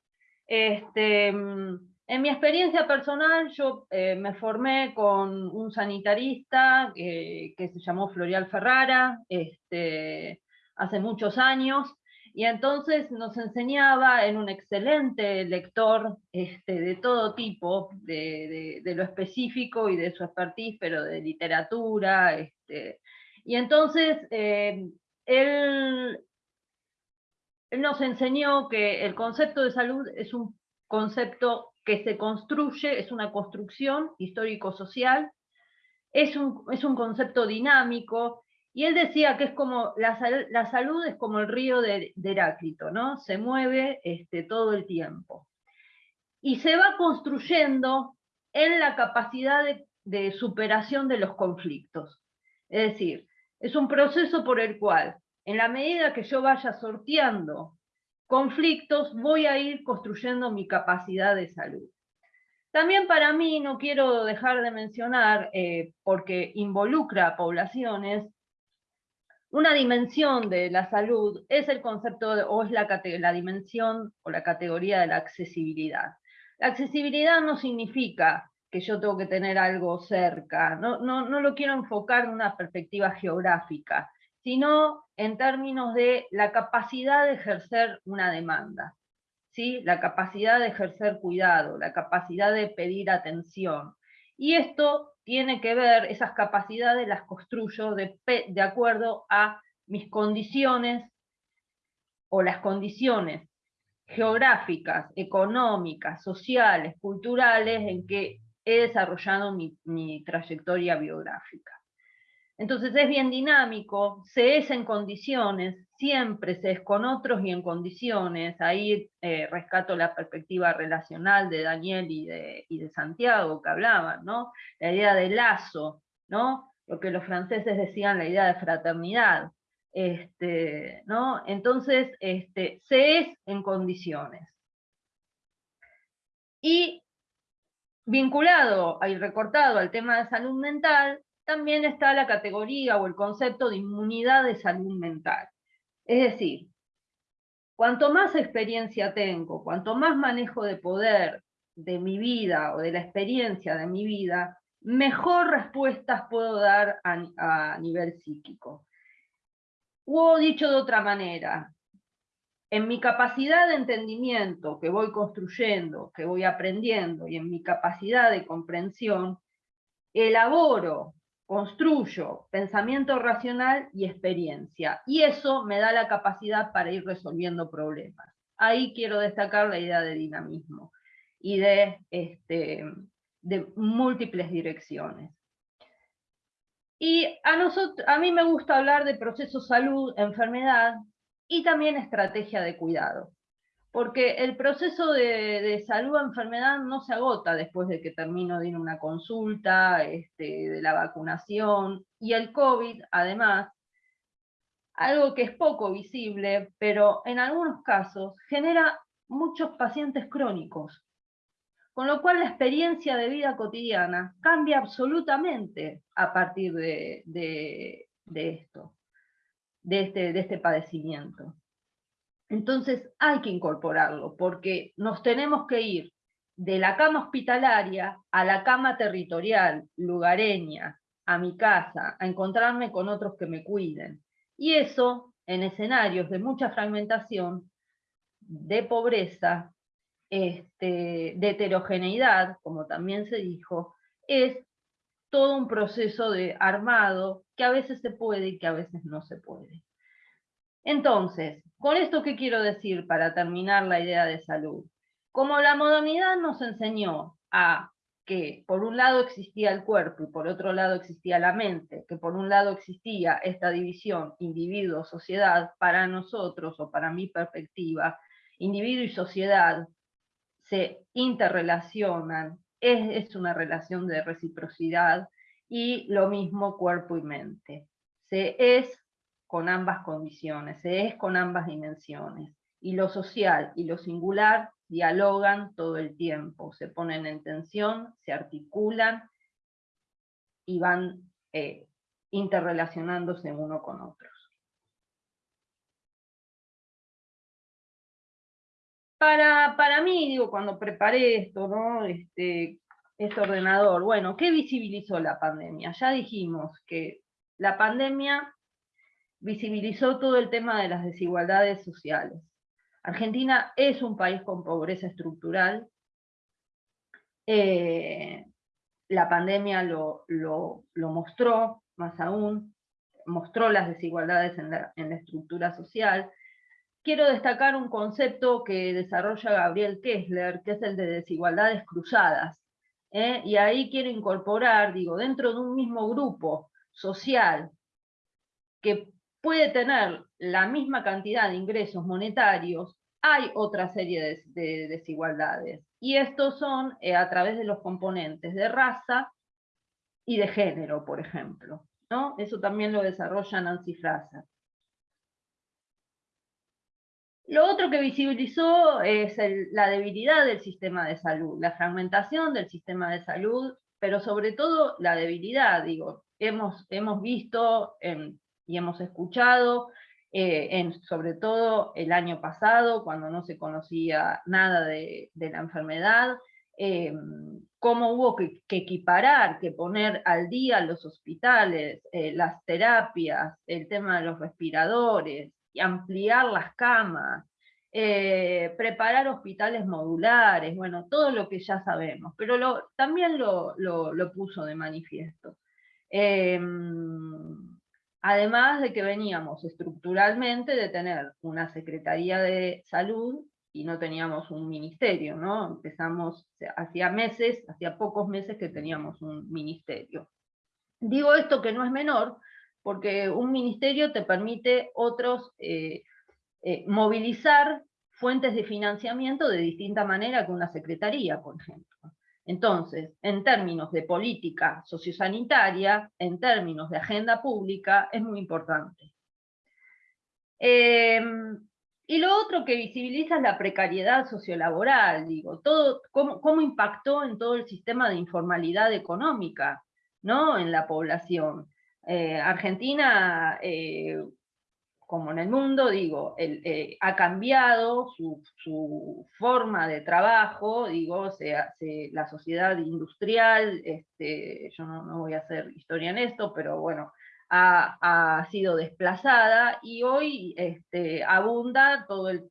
S5: Este, en mi experiencia personal, yo eh, me formé con un sanitarista que se llamó Florial Ferrara, este, hace muchos años, y entonces nos enseñaba, en un excelente lector este, de todo tipo, de, lo específico y de su expertise, pero de literatura. Este, y entonces eh, él, él nos enseñó que el concepto de salud es un concepto que se construye, es una construcción histórico-social, es un, es un concepto dinámico, y él decía que es como, la, la salud es como el río de, Heráclito, ¿no? Se mueve este, todo el tiempo. Y se va construyendo en la capacidad de, de superación de los conflictos. Es decir, es un proceso por el cual, en la medida que yo vaya sorteando conflictos, voy a ir construyendo mi capacidad de salud. También para mí, no quiero dejar de mencionar, eh, porque involucra a poblaciones, una dimensión de la salud es el concepto, o es la dimensión o la categoría de la accesibilidad. La accesibilidad no significa que yo tengo que tener algo cerca, no, no, no lo quiero enfocar en una perspectiva geográfica, sino en términos de la capacidad de ejercer una demanda, ¿sí? la capacidad de ejercer cuidado, la capacidad de pedir atención. Y esto tiene que ver, esas capacidades las construyo de, de acuerdo a mis condiciones o las condiciones geográficas, económicas, sociales, culturales en que he desarrollado mi, trayectoria biográfica. Entonces es bien dinámico, se es en condiciones, siempre se es con otros y en condiciones. Ahí eh, rescato la perspectiva relacional de Daniel y de, y de, Santiago que hablaban, ¿no? La idea de lazo, ¿no? Lo que los franceses decían, la idea de fraternidad. Este, ¿no? Entonces, este, se es en condiciones. Y vinculado y recortado al tema de salud mental, también está la categoría o el concepto de inmunidad de salud mental. Es decir, cuanto más experiencia tengo, cuanto más manejo de poder de mi vida o de la experiencia de mi vida, mejor respuestas puedo dar a, nivel psíquico. O dicho de otra manera, en mi capacidad de entendimiento que voy construyendo, que voy aprendiendo, y en mi capacidad de comprensión, elaboro construyo pensamiento racional y experiencia, y eso me da la capacidad para ir resolviendo problemas. Ahí quiero destacar la idea de dinamismo y de, este, múltiples direcciones. Y a, a mí me gusta hablar de proceso salud, enfermedad y también estrategia de cuidado. Porque el proceso de, salud a enfermedad no se agota después de que termino de ir a una consulta, este, de la vacunación, y el COVID, además, algo que es poco visible, pero en algunos casos genera muchos pacientes crónicos, con lo cual la experiencia de vida cotidiana cambia absolutamente a partir de, esto, de este, de este padecimiento. Entonces hay que incorporarlo, porque nos tenemos que ir de la cama hospitalaria a la cama territorial, lugareña, a mi casa, a encontrarme con otros que me cuiden. Y eso, en escenarios de mucha fragmentación, de pobreza, este, de heterogeneidad, como también se dijo, es todo un proceso de armado que a veces se puede y que a veces no se puede. Entonces, ¿con esto qué quiero decir para terminar la idea de salud? Como la modernidad nos enseñó a que por un lado existía el cuerpo y por otro lado existía la mente, que por un lado existía esta división individuo-sociedad, para nosotros o para mi perspectiva, individuo y sociedad se interrelacionan, es, es una relación de reciprocidad y lo mismo cuerpo y mente. Se es con ambas condiciones, se es con ambas dimensiones. Y lo social y lo singular dialogan todo el tiempo, se ponen en tensión, se articulan y van eh, interrelacionándose uno con otros. Para, para mí, digo, cuando preparé esto, ¿no? Este, este ordenador, bueno, ¿qué visibilizó la pandemia? Ya dijimos que la pandemia visibilizó todo el tema de las desigualdades sociales. Argentina es un país con pobreza estructural, eh, la pandemia lo, mostró, más aún, mostró las desigualdades en la, estructura social. Quiero destacar un concepto que desarrolla Gabriel Kessler, que es el de desigualdades cruzadas. ¿eh? Y ahí quiero incorporar, digo, dentro de un mismo grupo social que puede tener la misma cantidad de ingresos monetarios, hay otra serie de desigualdades y estos son eh, a través de los componentes de raza y de género, por ejemplo. ¿no? Eso también lo desarrolla Nancy Fraser. Lo otro que visibilizó es la debilidad del sistema de salud, la fragmentación del sistema de salud, pero sobre todo la debilidad, digo, hemos, hemos visto y hemos escuchado eh, sobre todo el año pasado, cuando no se conocía nada de, la enfermedad, eh, cómo hubo que, equiparar, que poner al día los hospitales, eh, las terapias, el tema de los respiradores, y ampliar las camas, preparar hospitales modulares, bueno, todo lo que ya sabemos, pero también lo, lo, puso de manifiesto. Además de que veníamos estructuralmente de tener una Secretaría de Salud y no teníamos un ministerio, ¿no? Empezamos, hacía meses, hacía pocos meses que teníamos un ministerio. Digo esto que no es menor, porque un ministerio te permite otros, eh, eh, movilizar fuentes de financiamiento de distinta manera que una secretaría, por ejemplo. Entonces, en términos de política sociosanitaria, en términos de agenda pública, es muy importante. Em, y lo otro que visibiliza es la precariedad sociolaboral, digo, todo, cómo, impactó en todo el sistema de informalidad económica ¿no? en la población. Eh, Argentina eh, como en el mundo, digo, eh, ha cambiado su, forma de trabajo, digo, la sociedad industrial, este, yo no, voy a hacer historia en esto, pero bueno, ha, sido desplazada y hoy este, abunda todo el,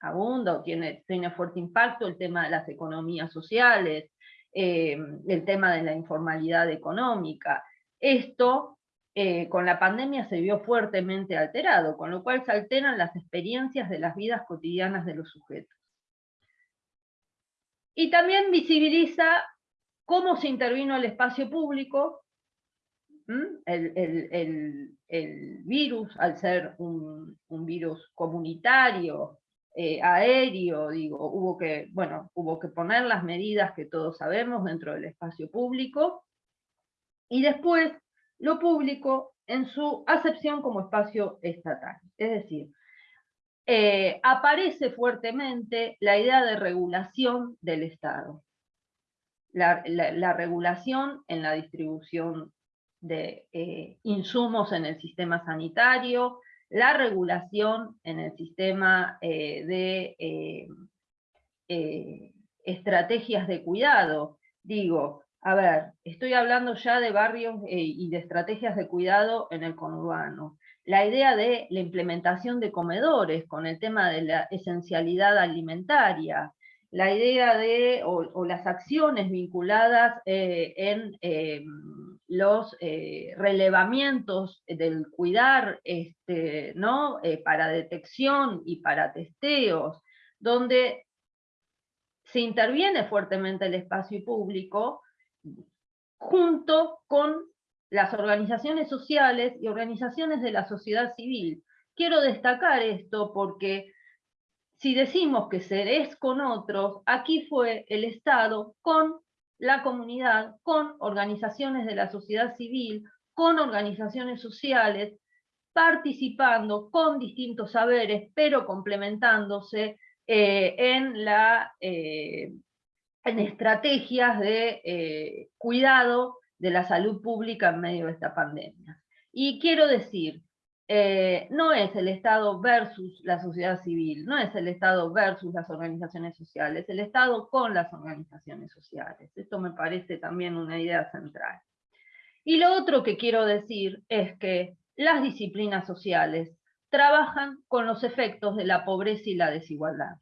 S5: abunda o tiene, tiene fuerte impacto el tema de las economías sociales, el tema de la informalidad económica. Esto eh, con la pandemia se vio fuertemente alterado, con lo cual se alteran las experiencias de las vidas cotidianas de los sujetos. Y también visibiliza cómo se intervino el espacio público, el, virus, al ser un, virus comunitario, eh, aéreo, digo, hubo que, bueno, hubo que poner las medidas que todos sabemos dentro del espacio público, y después lo público en su acepción como espacio estatal. Es decir, eh, aparece fuertemente la idea de regulación del Estado. La, regulación en la distribución de eh, insumos en el sistema sanitario, la regulación en el sistema eh, de estrategias de cuidado. Digo, a ver, estoy hablando ya de barrios eh, y de estrategias de cuidado en el conurbano. La idea de la implementación de comedores con el tema de la esencialidad alimentaria, la idea de, o, las acciones vinculadas eh, en em, los eh, relevamientos del cuidar este, ¿no? para detección y para testeos, donde se interviene fuertemente el espacio público, junto con las organizaciones sociales y organizaciones de la sociedad civil. Quiero destacar esto porque si decimos que se es con otros, aquí fue el Estado con la comunidad, con organizaciones de la sociedad civil, con organizaciones sociales, participando con distintos saberes, pero complementándose eh, en, la, en estrategias de cuidado de la salud pública en medio de esta pandemia. Y quiero decir, eh, no es el Estado versus la sociedad civil, no es el Estado versus las organizaciones sociales, el Estado con las organizaciones sociales. Esto me parece también una idea central. Y lo otro que quiero decir es que las disciplinas sociales trabajan con los efectos de la pobreza y la desigualdad.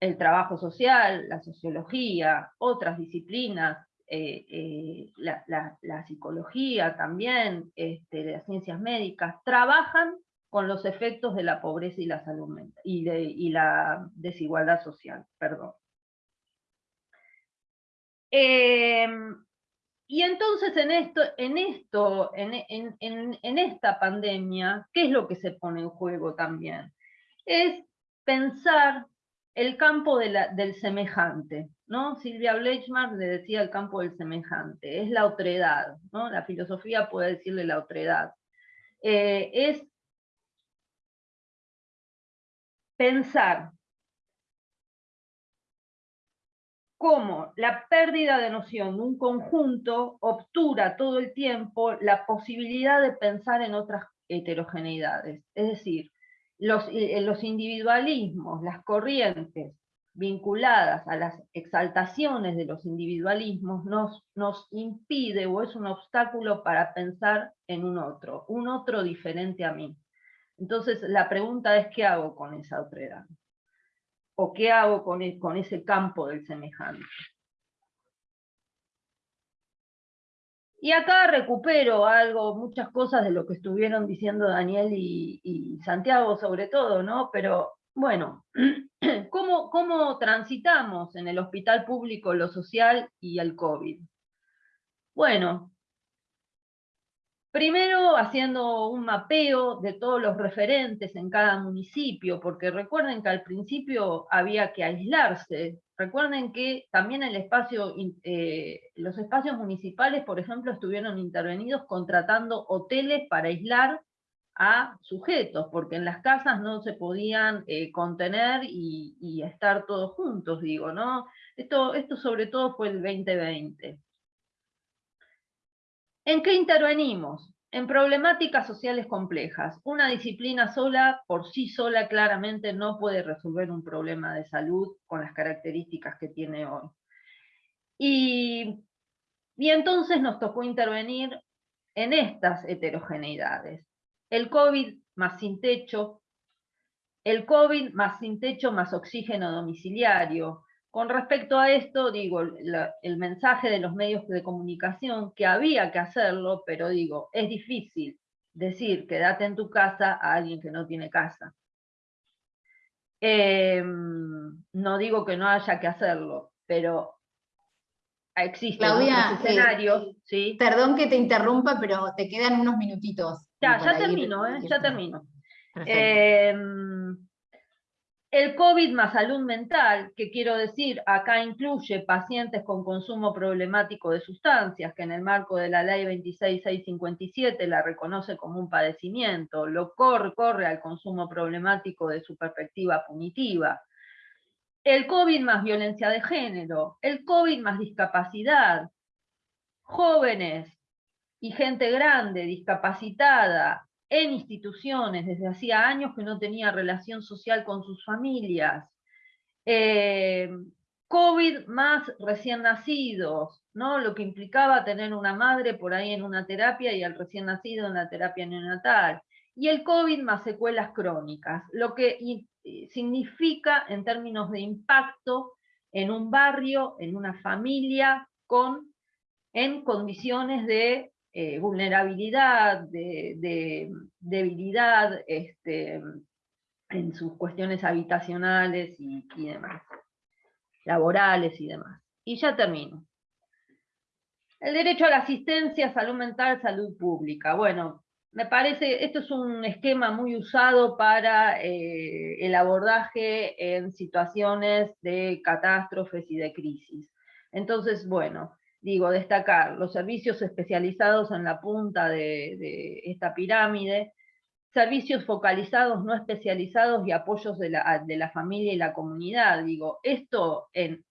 S5: El trabajo social, la sociología, otras disciplinas, eh, eh, la, psicología también, este, las ciencias médicas, trabajan con los efectos de la pobreza y la salud y, la desigualdad social, perdón. Em, y entonces en esto, en, esto en, esta pandemia, ¿qué es lo que se pone en juego también? Es pensar el campo del semejante, ¿no? Silvia Bleichmark le decía el campo del semejante, es la otredad, ¿no? La filosofía puede decirle la otredad. Eh, es pensar cómo la pérdida de noción de un conjunto obtura todo el tiempo la posibilidad de pensar en otras heterogeneidades. Es decir, los, eh, los individualismos, las corrientes vinculadas a las exaltaciones de los individualismos nos, nos impide o es un obstáculo para pensar en un otro, un otro diferente a mí. Entonces la pregunta es ¿qué hago con esa otredad? ¿O qué hago con, e, con ese campo del semejante? Y acá recupero algo, muchas cosas de lo que estuvieron diciendo Daniel y, Santiago sobre todo, ¿no? Pero bueno, (clears throat) ¿cómo, ¿cómo transitamos en el hospital público lo social y el COVID? Bueno, Primero haciendo un mapeo de todos los referentes en cada municipio, porque recuerden que al principio había que aislarse. Recuerden que también el espacio, eh, los espacios municipales, por ejemplo, estuvieron intervenidos contratando hoteles para aislar a sujetos, porque en las casas no se podían eh, contener y, y, estar todos juntos, digo, ¿no? Esto, esto sobre todo fue el 2020. ¿En qué intervenimos? En problemáticas sociales complejas. Una disciplina sola, por sí sola, claramente no puede resolver un problema de salud con las características que tiene hoy. Y, entonces nos tocó intervenir en estas heterogeneidades. El COVID más sin techo, el COVID más sin techo más oxígeno domiciliario, con respecto a esto, digo, el mensaje de los medios de comunicación, que había que hacerlo, pero digo, es difícil decir quédate en tu casa a alguien que no tiene casa. Em, no digo que no haya que hacerlo, pero existen
S2: Claudia,
S5: otros escenarios. ¿sí?
S2: Perdón que te interrumpa, pero te quedan unos minutitos.
S5: Ya, ya termino, ¿eh? ya termino. Em, el COVID más salud mental, que quiero decir, acá incluye pacientes con consumo problemático de sustancias, que en el marco de la ley 26657 la reconoce como un padecimiento, lo corre, corre al consumo problemático de su perspectiva punitiva. El COVID más violencia de género, el COVID más discapacidad, jóvenes y gente grande, discapacitada, en instituciones, desde hacía años que no tenía relación social con sus familias, eh, COVID más recién nacidos, ¿no? lo que implicaba tener una madre por ahí en una terapia y al recién nacido en la terapia neonatal, y el COVID más secuelas crónicas, lo que significa en términos de impacto en un barrio, en una familia, con, en condiciones de eh, vulnerabilidad, de, debilidad este, en sus cuestiones habitacionales y, demás, laborales y demás. Y ya termino. El derecho a la asistencia, salud mental, salud pública. Bueno, me parece, esto es un esquema muy usado para eh, el abordaje en situaciones de catástrofes y de crisis. Entonces, bueno, digo, destacar los servicios especializados en la punta de, esta pirámide, servicios focalizados, no especializados y apoyos de la, familia y la comunidad. Digo, esto en,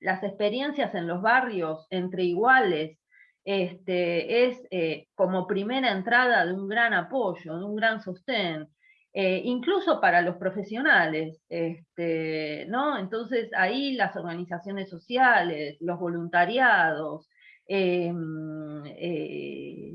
S5: las experiencias en los barrios entre iguales este, es eh, como primera entrada de un gran apoyo, de un gran sostén. Eh, incluso para los profesionales, este, ¿no? Entonces ahí las organizaciones sociales, los voluntariados, em, eh,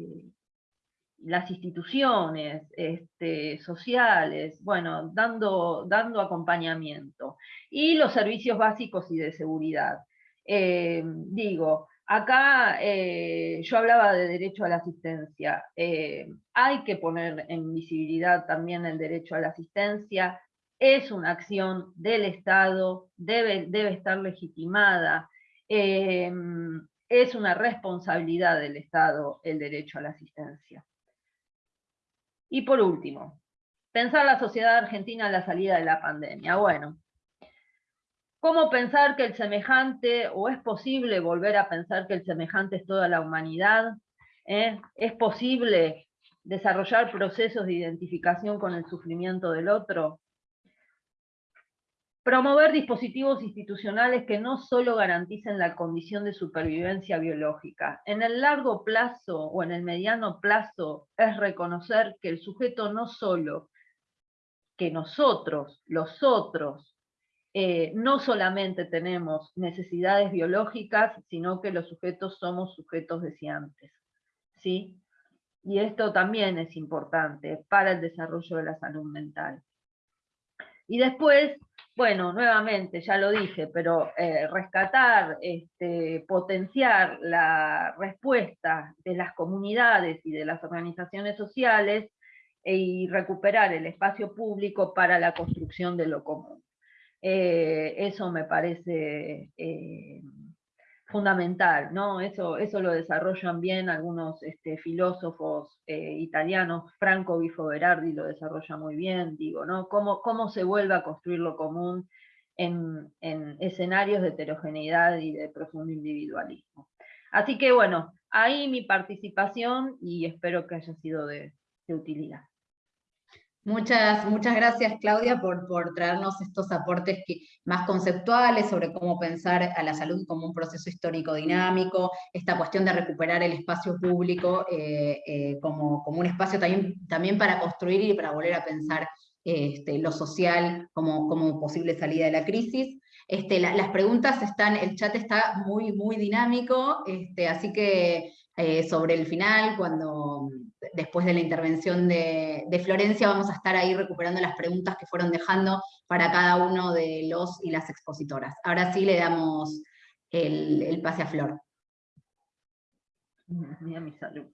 S5: las instituciones este, sociales, bueno, dando, dando acompañamiento. Y los servicios básicos y de seguridad. Digo, Acá eh, yo hablaba de derecho a la asistencia. Eh, hay que poner en visibilidad también el derecho a la asistencia. Es una acción del Estado, debe, debe estar legitimada. Eh, es una responsabilidad del Estado el derecho a la asistencia. Y por último, pensar la sociedad argentina a la salida de la pandemia. Bueno, ¿Cómo pensar que el semejante, o es posible volver a pensar que el semejante es toda la humanidad? ¿Eh? ¿Es posible desarrollar procesos de identificación con el sufrimiento del otro? Promover dispositivos institucionales que no solo garanticen la condición de supervivencia biológica. En el largo plazo o en el mediano plazo es reconocer que el sujeto no solo, que nosotros, los otros, eh, no solamente tenemos necesidades biológicas, sino que los sujetos somos sujetos deseantes. ¿sí? Y esto también es importante para el desarrollo de la salud mental. Y después, bueno, nuevamente, ya lo dije, pero eh, rescatar, este, potenciar la respuesta de las comunidades y de las organizaciones sociales e, y recuperar el espacio público para la construcción de lo común. Eh, eso me parece eh, fundamental, ¿no? Eso, eso lo desarrollan bien algunos este, filósofos eh, italianos, Franco Bifo Berardi lo desarrolla muy bien, digo, ¿no? Cómo, cómo se vuelve a construir lo común en, escenarios de heterogeneidad y de profundo individualismo. Así que bueno, ahí mi participación y espero que haya sido de utilidad.
S2: Muchas, muchas gracias Claudia por, por traernos estos aportes más conceptuales sobre cómo pensar a la salud como un proceso histórico dinámico, esta cuestión de recuperar el espacio público eh, eh, como, como, un espacio también, también para construir y para volver a pensar este, lo social como, como posible salida de la crisis. Este, las preguntas están, el chat está muy, muy dinámico, este, así que eh, sobre el final, cuando después de la intervención de, Florencia, vamos a estar ahí recuperando las preguntas que fueron dejando para cada uno de los y las expositoras. Ahora sí le damos el, pase a Flor.
S5: Mira mi salud.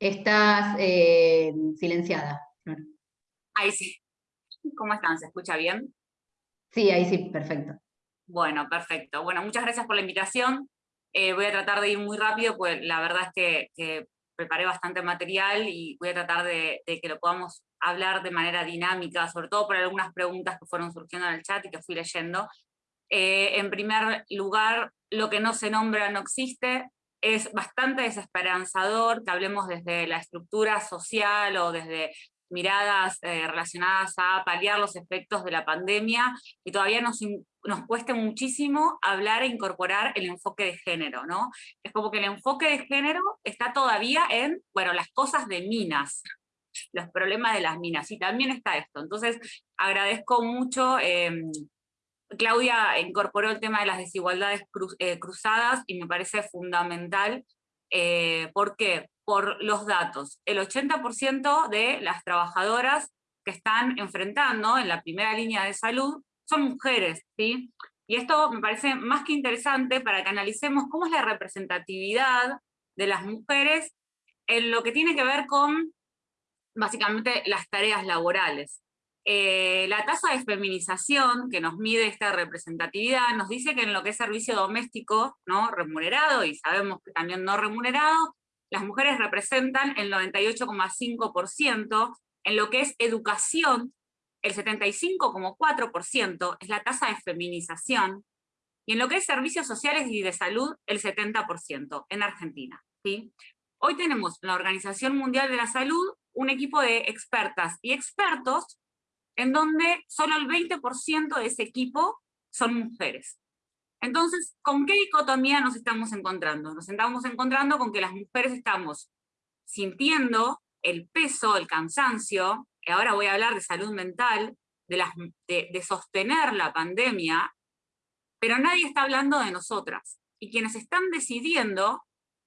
S2: Estás eh, silenciada,
S6: Ahí sí. ¿Cómo están? ¿Se escucha bien?
S2: Sí, ahí sí, perfecto.
S6: Bueno, perfecto. Bueno, muchas gracias por la invitación. Eh, voy a tratar de ir muy rápido, pues la verdad es que, preparé bastante material y voy a tratar de, que lo podamos hablar de manera dinámica, sobre todo por algunas preguntas que fueron surgiendo en el chat y que fui leyendo. Eh, en primer lugar, lo que no se nombra no existe, es bastante desesperanzador que hablemos desde la estructura social o desde miradas eh, relacionadas a paliar los efectos de la pandemia y todavía nos, nos cueste muchísimo hablar e incorporar el enfoque de género, ¿no? Es como que el enfoque de género está todavía en, bueno, las cosas de minas, los problemas de las minas, y también está esto. Entonces, agradezco mucho, em, Claudia incorporó el tema de las desigualdades eh, cruzadas y me parece fundamental. Eh, ¿Por qué? Por los datos. El 80% de las trabajadoras que están enfrentando en la primera línea de salud son mujeres, ¿sí? Y esto me parece más que interesante para que analicemos cómo es la representatividad de las mujeres en lo que tiene que ver con, básicamente, las tareas laborales. Eh, la tasa de feminización que nos mide esta representatividad nos dice que en lo que es servicio doméstico ¿no? remunerado, y sabemos que también no remunerado, las mujeres representan el 98,5%, en lo que es educación el 75,4% es la tasa de feminización, y en lo que es servicios sociales y de salud, el 70% en Argentina. ¿sí? Hoy tenemos en la Organización Mundial de la Salud un equipo de expertas y expertos en donde solo el 20% de ese equipo son mujeres. Entonces, ¿con qué dicotomía nos estamos encontrando? Nos estamos encontrando con que las mujeres estamos sintiendo el peso, el cansancio, ahora voy a hablar de salud mental, de, sostener la pandemia, pero nadie está hablando de nosotras. Y quienes están decidiendo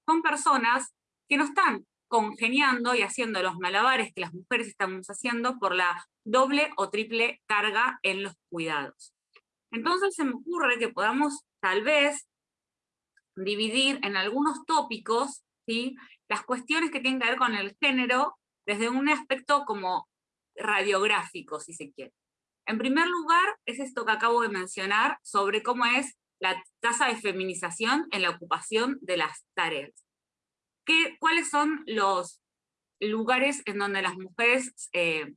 S6: son personas que no están congeniando y haciendo los malabares que las mujeres estamos haciendo por la doble o triple carga en los cuidados. Entonces se me ocurre que podamos tal vez dividir en algunos tópicos ¿sí? las cuestiones que tienen que ver con el género desde un aspecto como radiográfico, si se quiere. En primer lugar, es esto que acabo de mencionar sobre cómo es la tasa de feminización en la ocupación de las tareas. ¿Qué, ¿Cuáles son los lugares en donde las mujeres, eh,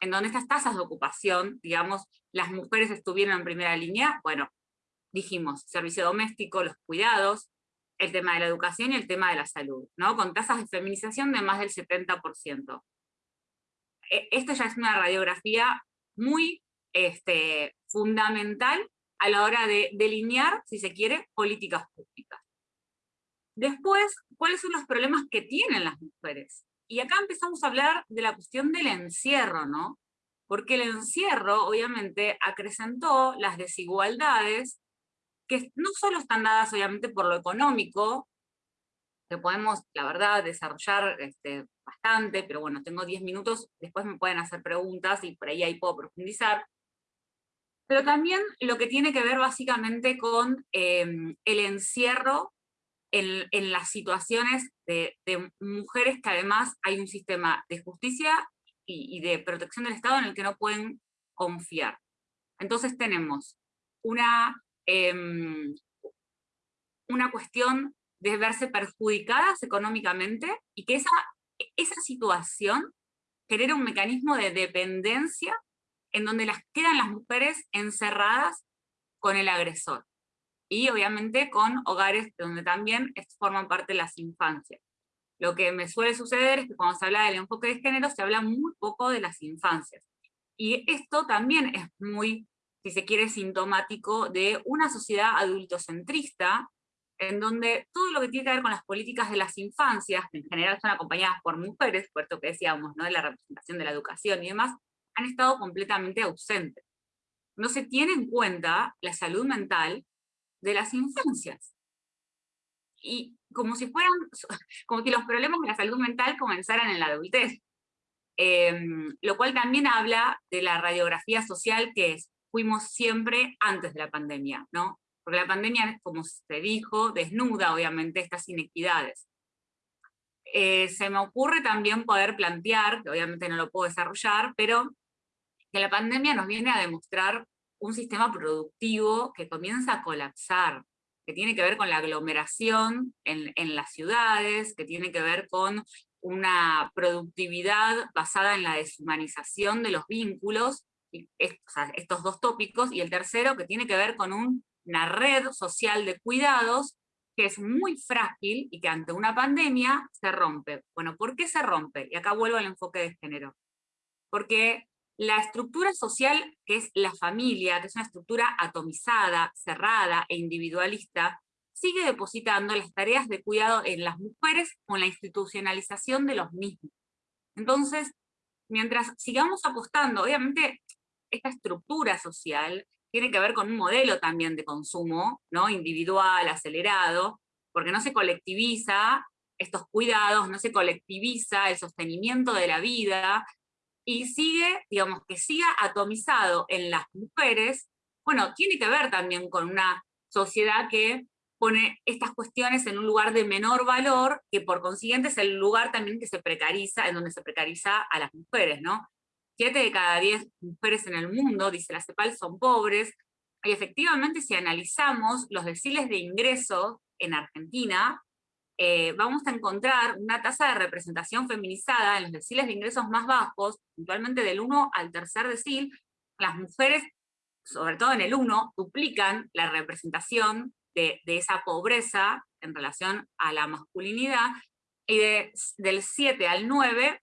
S6: en donde estas tasas de ocupación, digamos, las mujeres estuvieron en primera línea? Bueno, dijimos, servicio doméstico, los cuidados, el tema de la educación y el tema de la salud, ¿no? con tasas de feminización de más del 70%. E, esto ya es una radiografía muy este, fundamental a la hora de delinear, si se quiere, políticas públicas. Después, ¿cuáles son los problemas que tienen las mujeres? Y acá empezamos a hablar de la cuestión del encierro, ¿no? Porque el encierro, obviamente, acrecentó las desigualdades que no solo están dadas, obviamente, por lo económico, que podemos, la verdad, desarrollar este, bastante, pero bueno, tengo 10 minutos, después me pueden hacer preguntas y por ahí ahí puedo profundizar. Pero también lo que tiene que ver básicamente con em, el encierro en, las situaciones de, mujeres que además hay un sistema de justicia y, de protección del Estado en el que no pueden confiar. Entonces tenemos una, em, una cuestión de verse perjudicadas económicamente y que esa, esa situación genera un mecanismo de dependencia en donde las quedan las mujeres encerradas con el agresor. Y obviamente con hogares donde también forman parte las infancias. Lo que me suele suceder es que cuando se habla del enfoque de género se habla muy poco de las infancias. Y esto también es muy, si se quiere, sintomático de una sociedad adultocentrista en donde todo lo que tiene que ver con las políticas de las infancias, que en general son acompañadas por mujeres, por esto que decíamos, ¿no? de la representación de la educación y demás, han estado completamente ausentes. No se tiene en cuenta la salud mental de las infancias. Y como si fueran, (laughs) como si los problemas de la salud mental comenzaran en la adultez. Em, lo cual también habla de la radiografía social que fuimos siempre antes de la pandemia, ¿no? Porque la pandemia, como se dijo, desnuda obviamente estas inequidades. Eh, se me ocurre también poder plantear, que obviamente no lo puedo desarrollar, pero que la pandemia nos viene a demostrar un sistema productivo que comienza a colapsar, que tiene que ver con la aglomeración en, en las ciudades, que tiene que ver con una productividad basada en la deshumanización de los vínculos, estos dos tópicos, y el tercero que tiene que ver con un una red social de cuidados que es muy frágil y que ante una pandemia se rompe. Bueno, ¿por qué se rompe? Y acá vuelvo al enfoque de género. Porque la estructura social, que es la familia, que es una estructura atomizada, cerrada e individualista, sigue depositando las tareas de cuidado en las mujeres con la institucionalización de los mismos. Entonces, mientras sigamos apostando, obviamente, esta estructura social tiene que ver con un modelo también de consumo, ¿no? individual, acelerado, porque no se colectiviza estos cuidados, no se colectiviza el sostenimiento de la vida, y sigue, digamos, que siga atomizado en las mujeres, bueno, tiene que ver también con una sociedad que pone estas cuestiones en un lugar de menor valor, que por consiguiente es el lugar también que se precariza, en donde se precariza a las mujeres, ¿no? Siete de cada diez mujeres en el mundo, dice la CEPAL, son pobres, y efectivamente si analizamos los deciles de ingreso en Argentina, eh, vamos a encontrar una tasa de representación feminizada en los deciles de ingresos más bajos, puntualmente del 1 al tercer decil, las mujeres sobre todo en el 1, duplican la representación de, esa pobreza en relación a la masculinidad, y del 7 al 9,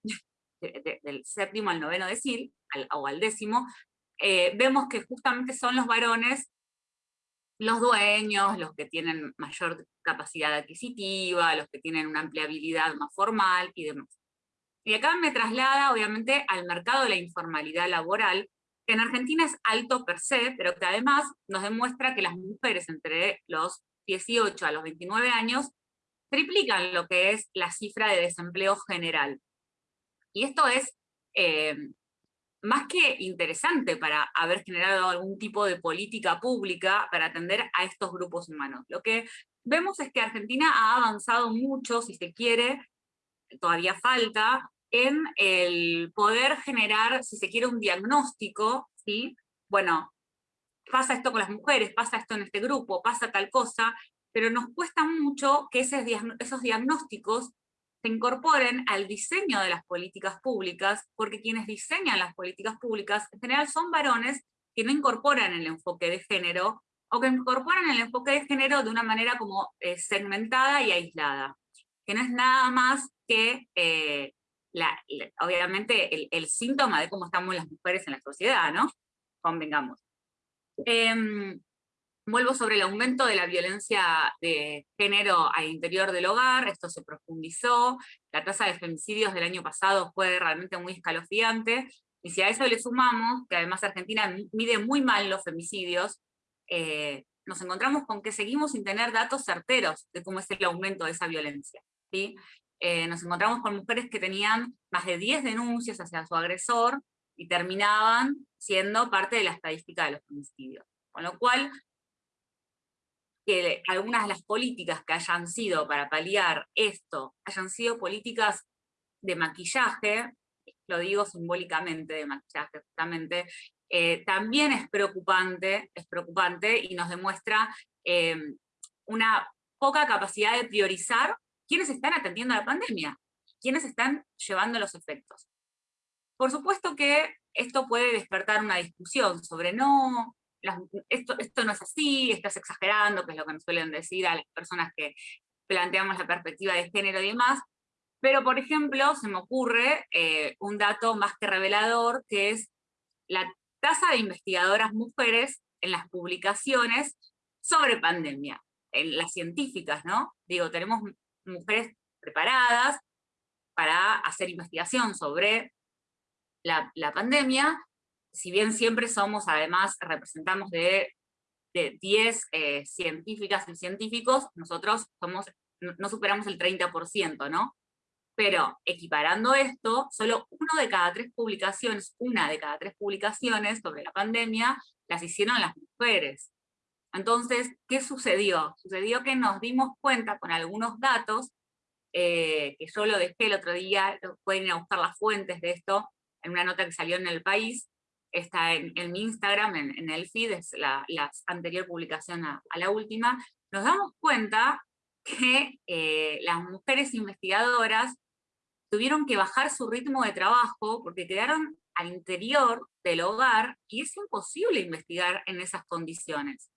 S6: del séptimo al noveno decil, o al décimo, eh, vemos que justamente son los varones los dueños, los que tienen mayor capacidad adquisitiva, los que tienen una empleabilidad más formal y demás. Y acá me traslada, obviamente, al mercado de la informalidad laboral, que en Argentina es alto per se, pero que además nos demuestra que las mujeres entre los 18 a los 29 años triplican lo que es la cifra de desempleo general. Y esto es eh, más que interesante para haber generado algún tipo de política pública para atender a estos grupos humanos. Lo que vemos es que Argentina ha avanzado mucho, si se quiere, todavía falta, en el poder generar, si se quiere, un diagnóstico, ¿sí? Bueno, pasa esto con las mujeres, pasa esto en este grupo, pasa tal cosa, pero nos cuesta mucho que esos diagnósticos se incorporen al diseño de las políticas públicas, porque quienes diseñan las políticas públicas en general son varones que no incorporan el enfoque de género, o que incorporan el enfoque de género de una manera como eh, segmentada y aislada, que no es nada más que, eh, obviamente, el, síntoma de cómo estamos las mujeres en la sociedad, ¿no? Convengamos. Em, Vuelvo sobre el aumento de la violencia de género al interior del hogar, esto se profundizó, la tasa de femicidios del año pasado fue realmente muy escalofriante, y si a eso le sumamos, que además Argentina mide muy mal los femicidios, eh, nos encontramos con que seguimos sin tener datos certeros de cómo es el aumento de esa violencia. ¿sí? Eh, nos encontramos con mujeres que tenían más de 10 denuncias hacia su agresor, y terminaban siendo parte de la estadística de los femicidios. Con lo cual, que algunas de las políticas que hayan sido para paliar esto, hayan sido políticas de maquillaje, lo digo simbólicamente de maquillaje justamente, eh, también es preocupante, es preocupante y nos demuestra em, una poca capacidad de priorizar quiénes están atendiendo a la pandemia, quiénes están llevando los efectos. Por supuesto que esto puede despertar una discusión sobre no, esto, esto no es así, estás exagerando, que es lo que nos suelen decir a las personas que planteamos la perspectiva de género y demás, pero por ejemplo se me ocurre eh, un dato más que revelador, que es la tasa de investigadoras mujeres en las publicaciones sobre pandemia, en las científicas, ¿no? Digo, tenemos mujeres preparadas para hacer investigación sobre la, la pandemia, si bien siempre somos, además, representamos de, 10 eh, científicas y científicos, nosotros no, superamos el 30%, ¿no? Pero equiparando esto, solo uno de cada tres publicaciones, una de cada tres publicaciones sobre la pandemia, las hicieron las mujeres. Entonces, ¿qué sucedió? Sucedió que nos dimos cuenta con algunos datos, eh, que yo lo dejé el otro día, pueden ir a buscar las fuentes de esto, en una nota que salió en El País, está en, mi Instagram, en, el feed, es la, anterior publicación a, la última, nos damos cuenta (laughs) que eh, las mujeres investigadoras tuvieron que bajar su ritmo de trabajo porque quedaron al interior del hogar y es imposible investigar en esas condiciones.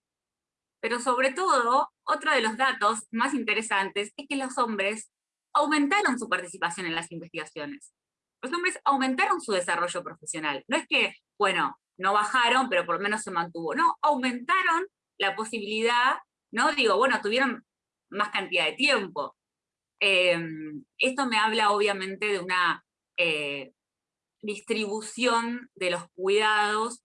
S6: Pero sobre todo, otro de los datos más interesantes es que los hombres aumentaron su participación en las investigaciones. Los hombres aumentaron su desarrollo profesional. No es que bueno, no bajaron, pero por lo menos se mantuvo. No, aumentaron la posibilidad, ¿no? Digo, bueno, tuvieron más cantidad de tiempo. Em, esto me habla obviamente de una eh, distribución de los cuidados,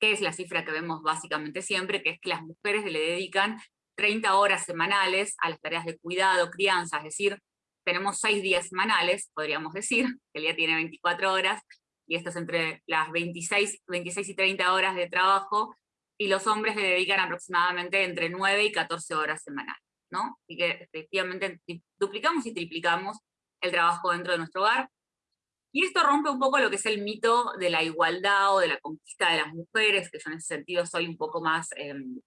S6: que es la cifra que vemos básicamente siempre, que es que las mujeres le dedican 30 horas semanales a las tareas de cuidado, crianza, es decir, tenemos 6 días semanales, podríamos decir, que el día tiene 24 horas, y esto es entre las 26, 26 y 30 horas de trabajo, y los hombres le dedican aproximadamente entre 9 y 14 horas semanales, ¿no? Y que efectivamente duplicamos y triplicamos el trabajo dentro de nuestro hogar. Y esto rompe un poco lo que es el mito de la igualdad o de la conquista de las mujeres, que yo en ese sentido soy un poco más em,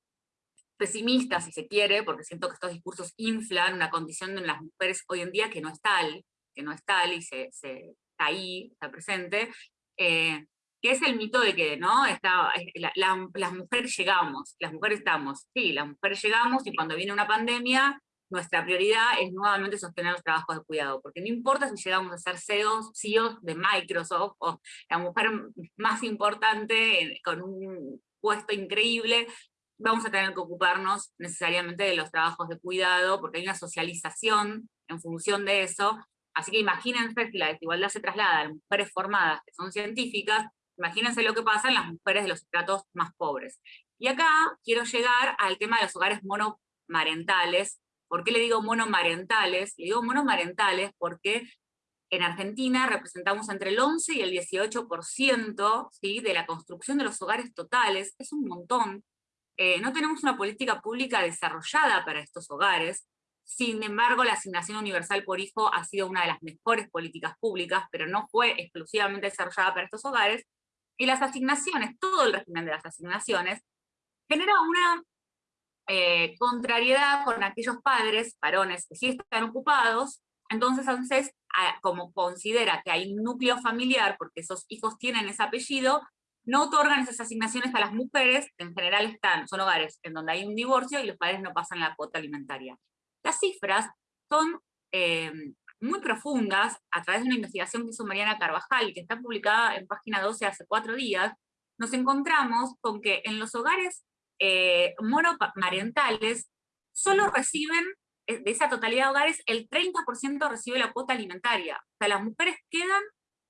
S6: pesimista, si se quiere, porque siento que estos discursos inflan una condición de las mujeres hoy en día que no es tal, que no es tal y se, se ahí, está presente, eh, que es el mito de que ¿no? Está, las mujeres llegamos, las mujeres estamos, sí, las mujeres llegamos y cuando viene una pandemia, nuestra prioridad es nuevamente sostener los trabajos de cuidado, porque no importa si llegamos a ser CEOs, CEOs de Microsoft, o la mujer más importante con un puesto increíble, vamos a tener que ocuparnos necesariamente de los trabajos de cuidado, porque hay una socialización en función de eso, así que imagínense si la desigualdad se traslada a mujeres formadas, que son científicas, imagínense lo que pasa en las mujeres de los estratos más pobres. Y acá quiero llegar al tema de los hogares monomarentales. ¿Por qué le digo monomarentales? Le digo monomarentales porque en Argentina representamos entre el 11 y el 18% ¿sí? de la construcción de los hogares totales, es un montón. Eh, no tenemos una política pública desarrollada para estos hogares, sin embargo la asignación universal por hijo ha sido una de las mejores políticas públicas, pero no fue exclusivamente desarrollada para estos hogares, y las asignaciones, todo el régimen de las asignaciones, genera una eh, contrariedad con aquellos padres, varones, que sí están ocupados, entonces ANSES, como considera que hay un núcleo familiar, porque esos hijos tienen ese apellido, no otorgan esas asignaciones a las mujeres, en general están, son hogares en donde hay un divorcio y los padres no pasan la cuota alimentaria. Las cifras son eh, muy profundas, a través de una investigación que hizo Mariana Carvajal, que está publicada en página 12 hace cuatro días, nos encontramos con que en los hogares eh, monomarentales solo reciben, eh, de esa totalidad de hogares, el 30% recibe la cuota alimentaria. O sea, las mujeres quedan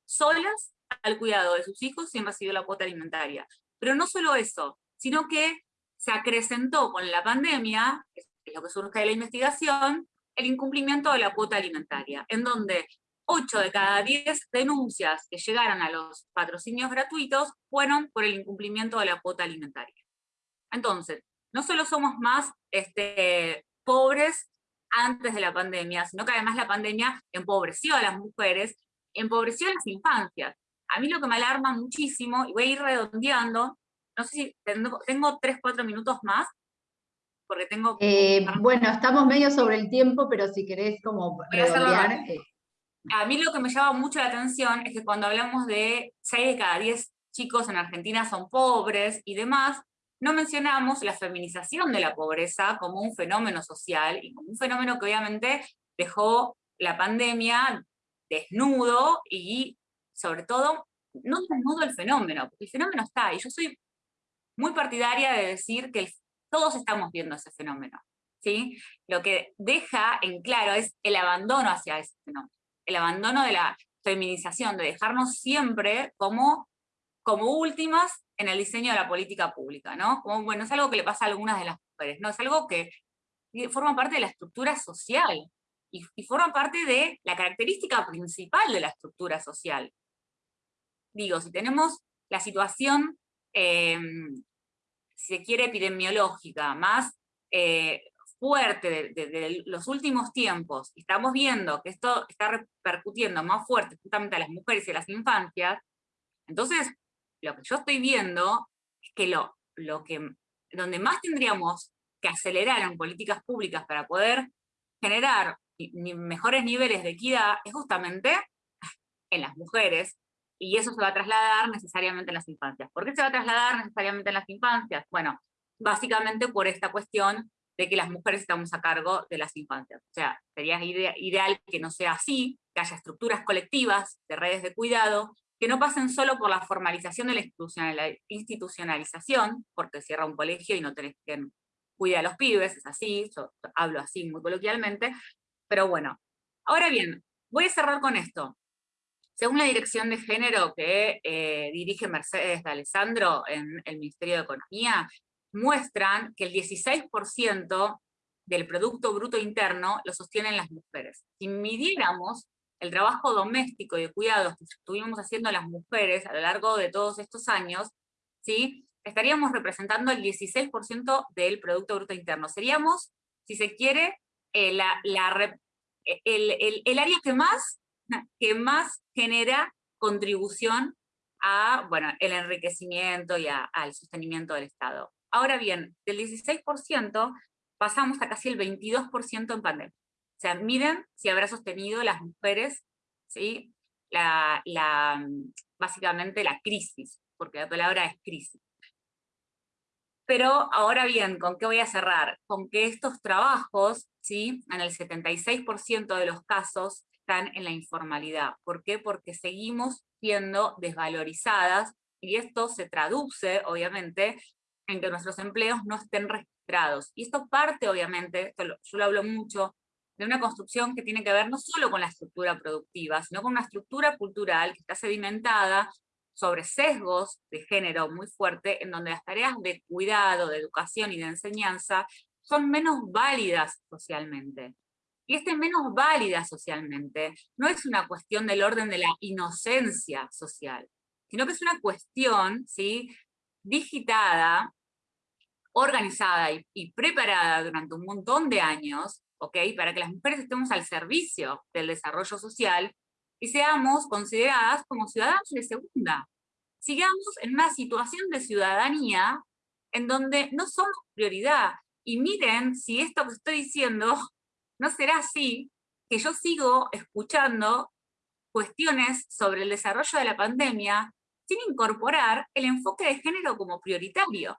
S6: solas al cuidado de sus hijos sin recibir la cuota alimentaria. Pero no solo eso, sino que se acrecentó con la pandemia, lo que surge de la investigación, el incumplimiento de la cuota alimentaria, en donde 8 de cada 10 denuncias que llegaron a los patrocinios gratuitos fueron por el incumplimiento de la cuota alimentaria. Entonces, no solo somos más este, pobres antes de la pandemia, sino que además la pandemia empobreció a las mujeres, empobreció a las infancias. A mí lo que me alarma muchísimo, y voy a ir redondeando, no sé si tengo, tengo 3, 4 minutos más, porque tengo...
S2: Eh, bueno, estamos medio sobre el tiempo, pero si querés como redondear... Eh.
S6: A mí lo que me llama mucho la atención es que cuando hablamos de 6 de cada 10 chicos en Argentina son pobres y demás, no mencionamos la feminización de la pobreza como un fenómeno social y como un fenómeno que obviamente dejó la pandemia desnudo y sobre todo no desnudo el fenómeno, porque el fenómeno está, y yo soy muy partidaria de decir que el todos estamos viendo ese fenómeno. ¿sí? Lo que deja en claro es el abandono hacia ese fenómeno, el abandono de la feminización, de dejarnos siempre como, como últimas en el diseño de la política pública, ¿no? Como, bueno, es algo que le pasa a algunas de las mujeres, ¿no? Es algo que forma parte de la estructura social, y, forma parte de la característica principal de la estructura social. Digo, si tenemos la situación em, si se quiere, epidemiológica, más eh, fuerte de, los últimos tiempos, estamos viendo que esto está repercutiendo más fuerte justamente a las mujeres y a las infancias, entonces lo que yo estoy viendo es que lo, lo que, donde más tendríamos que acelerar en políticas públicas para poder generar mejores niveles de equidad es justamente en las mujeres, y eso se va a trasladar necesariamente en las infancias. ¿Por qué se va a trasladar necesariamente en las infancias? Bueno, básicamente por esta cuestión de que las mujeres estamos a cargo de las infancias. O sea, sería ideal que no sea así, que haya estructuras colectivas de redes de cuidado, que no pasen solo por la formalización de la institucionalización, porque cierra un colegio y no tenés que cuidar a los pibes, es así, yo hablo así muy coloquialmente, pero bueno. Ahora bien, voy a cerrar con esto. Según la Dirección de Género que eh, dirige Mercedes de Alessandro en el Ministerio de Economía, muestran que el 16% del Producto Bruto Interno lo sostienen las mujeres. Si midiéramos el trabajo doméstico y de cuidados que estuvimos haciendo las mujeres a lo largo de todos estos años, ¿sí? estaríamos representando el 16% del Producto Bruto Interno. Seríamos, si se quiere, eh, la, el, el área que más que más genera contribución a, bueno, el enriquecimiento y al sostenimiento del Estado. Ahora bien, del 16% pasamos a casi el 22% en pandemia. O sea, miren si habrá sostenido las mujeres ¿sí? la, básicamente la crisis, porque la palabra es crisis. Pero ahora bien, ¿con qué voy a cerrar? Con que estos trabajos, ¿sí? en el 76% de los casos, están en la informalidad. ¿Por qué? Porque seguimos siendo desvalorizadas y esto se traduce, obviamente, en que nuestros empleos no estén registrados. Y esto parte, obviamente, yo lo hablo mucho, de una construcción que tiene que ver no solo con la estructura productiva, sino con una estructura cultural que está sedimentada sobre sesgos de género muy fuerte, en donde las tareas de cuidado, de educación y de enseñanza son menos válidas socialmente. Y este menos válida socialmente no es una cuestión del orden de la inocencia social, sino que es una cuestión ¿sí? digitada, organizada y, preparada durante un montón de años, ¿ok? para que las mujeres estemos al servicio del desarrollo social y seamos consideradas como ciudadanos de segunda. Sigamos en una situación de ciudadanía en donde no somos prioridad. Y miren si esto que estoy diciendo no será así, que yo sigo escuchando cuestiones sobre el desarrollo de la pandemia sin incorporar el enfoque de género como prioritario.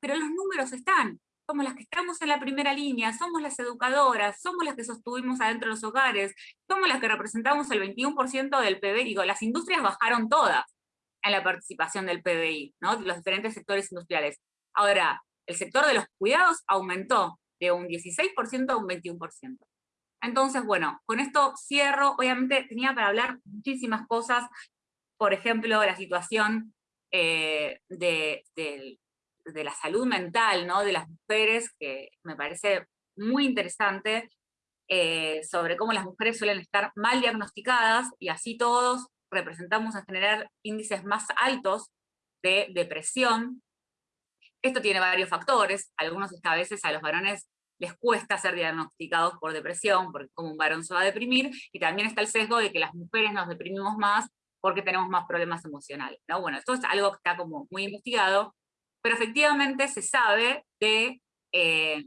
S6: Pero los números están, somos las que estamos en la primera línea, somos las educadoras, somos las que sostuvimos adentro de los hogares, somos las que representamos el 21% del PBI, digo, las industrias bajaron todas en la participación del PBI, ¿no? los diferentes sectores industriales. Ahora, el sector de los cuidados aumentó de un 16% a un 21%. Entonces, bueno, con esto cierro, obviamente tenía para hablar muchísimas cosas, por ejemplo, la situación eh, de, la salud mental ¿no? de las mujeres, que me parece muy interesante, eh, sobre cómo las mujeres suelen estar mal diagnosticadas, y así todos representamos en general índices más altos de depresión. Esto tiene varios factores, algunos a veces a los varones les cuesta ser diagnosticados por depresión, porque como un varón se va a deprimir, y también está el sesgo de que las mujeres nos deprimimos más porque tenemos más problemas emocionales. ¿no? Bueno, esto es algo que está como muy investigado, pero efectivamente se sabe de eh,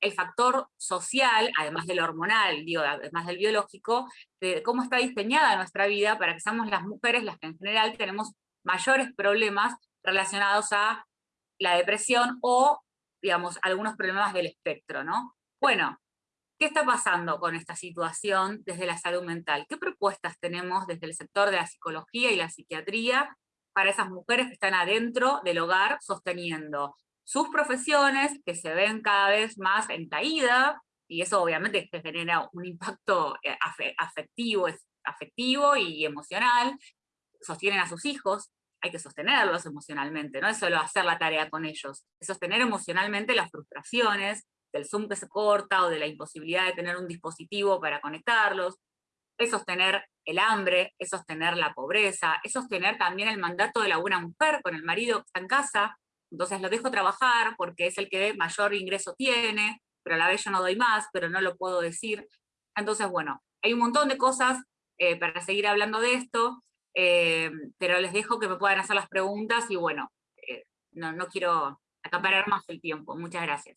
S6: el factor social, además del hormonal, digo, además del biológico, de cómo está diseñada nuestra vida para que seamos las mujeres las que en general tenemos mayores problemas relacionados a la depresión o, digamos, algunos problemas del espectro, ¿no? Bueno, ¿Qué está pasando con esta situación desde la salud mental? ¿Qué propuestas tenemos desde el sector de la psicología y la psiquiatría para esas mujeres que están adentro del hogar sosteniendo sus profesiones que se ven cada vez más en caída, y eso obviamente genera un impacto eh, afectivo, afectivo y emocional, sostienen a sus hijos, hay que sostenerlos emocionalmente, no es solo hacer la tarea con ellos, es sostener emocionalmente las frustraciones, del Zoom que se corta o de la imposibilidad de tener un dispositivo para conectarlos, es sostener el hambre, es sostener la pobreza, es sostener también el mandato de la buena mujer con el marido que está en casa, entonces lo dejo trabajar porque es el que mayor ingreso tiene, pero a la vez yo no doy más, pero no lo puedo decir. Entonces, bueno, hay un montón de cosas eh, para seguir hablando de esto, eh, pero les dejo que me puedan hacer las preguntas y bueno, eh, no, no quiero acaparar más el tiempo. Muchas gracias.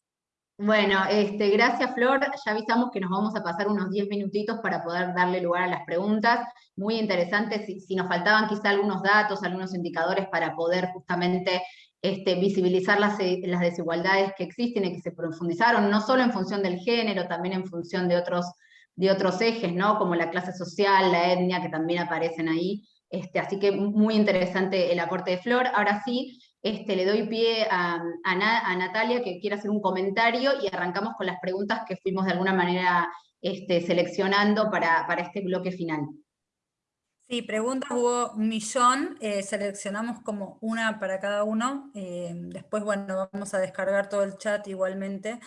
S2: Bueno, este, gracias Flor, ya avisamos que nos vamos a pasar unos 10 minutitos para poder darle lugar a las preguntas, muy interesantes, si, nos faltaban quizá algunos datos, algunos indicadores para poder justamente este, visibilizar las, las, desigualdades que existen y que se profundizaron, no solo en función del género, también en función de otros, de otros ejes, ¿no? como la clase social, la etnia, que también aparecen ahí, este, así que muy interesante el aporte de Flor. Ahora sí, este, le doy pie a, Natalia que quiere hacer un comentario y arrancamos con las preguntas que fuimos de alguna manera este, seleccionando para, este bloque final.
S1: Sí, preguntas hubo un millón, eh, seleccionamos como una para cada uno, eh, después bueno, vamos a descargar todo el chat igualmente.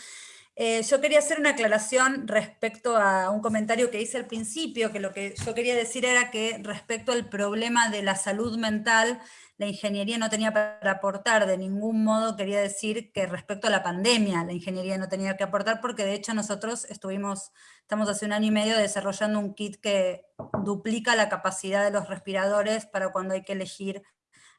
S1: Eh, yo quería hacer una aclaración respecto a un comentario que hice al principio, que lo que yo quería decir era que respecto al problema de la salud mental, la ingeniería no tenía para aportar, de ningún modo quería decir que respecto a la pandemia la ingeniería no tenía que aportar, porque de hecho nosotros estuvimos, estamos hace un año y medio desarrollando un kit que duplica la capacidad de los respiradores para cuando hay que elegir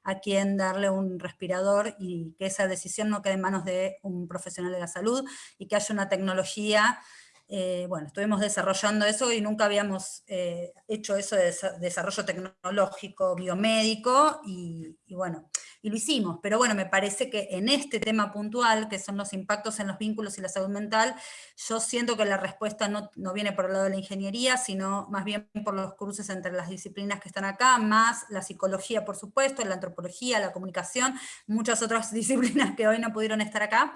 S1: a quién darle un respirador y que esa decisión no quede en manos de un profesional de la salud y que haya una tecnología eh, bueno, estuvimos desarrollando eso y nunca habíamos eh, hecho eso de desarrollo tecnológico, biomédico, y, bueno, y lo hicimos. Pero bueno, me parece que en este tema puntual, que son los impactos en los vínculos y la salud mental, yo siento que la respuesta no, no viene por el lado de la ingeniería, sino más bien por los cruces entre las disciplinas que están acá, más la psicología, por supuesto, la antropología, la comunicación, muchas otras (laughs) disciplinas que hoy no pudieron estar acá.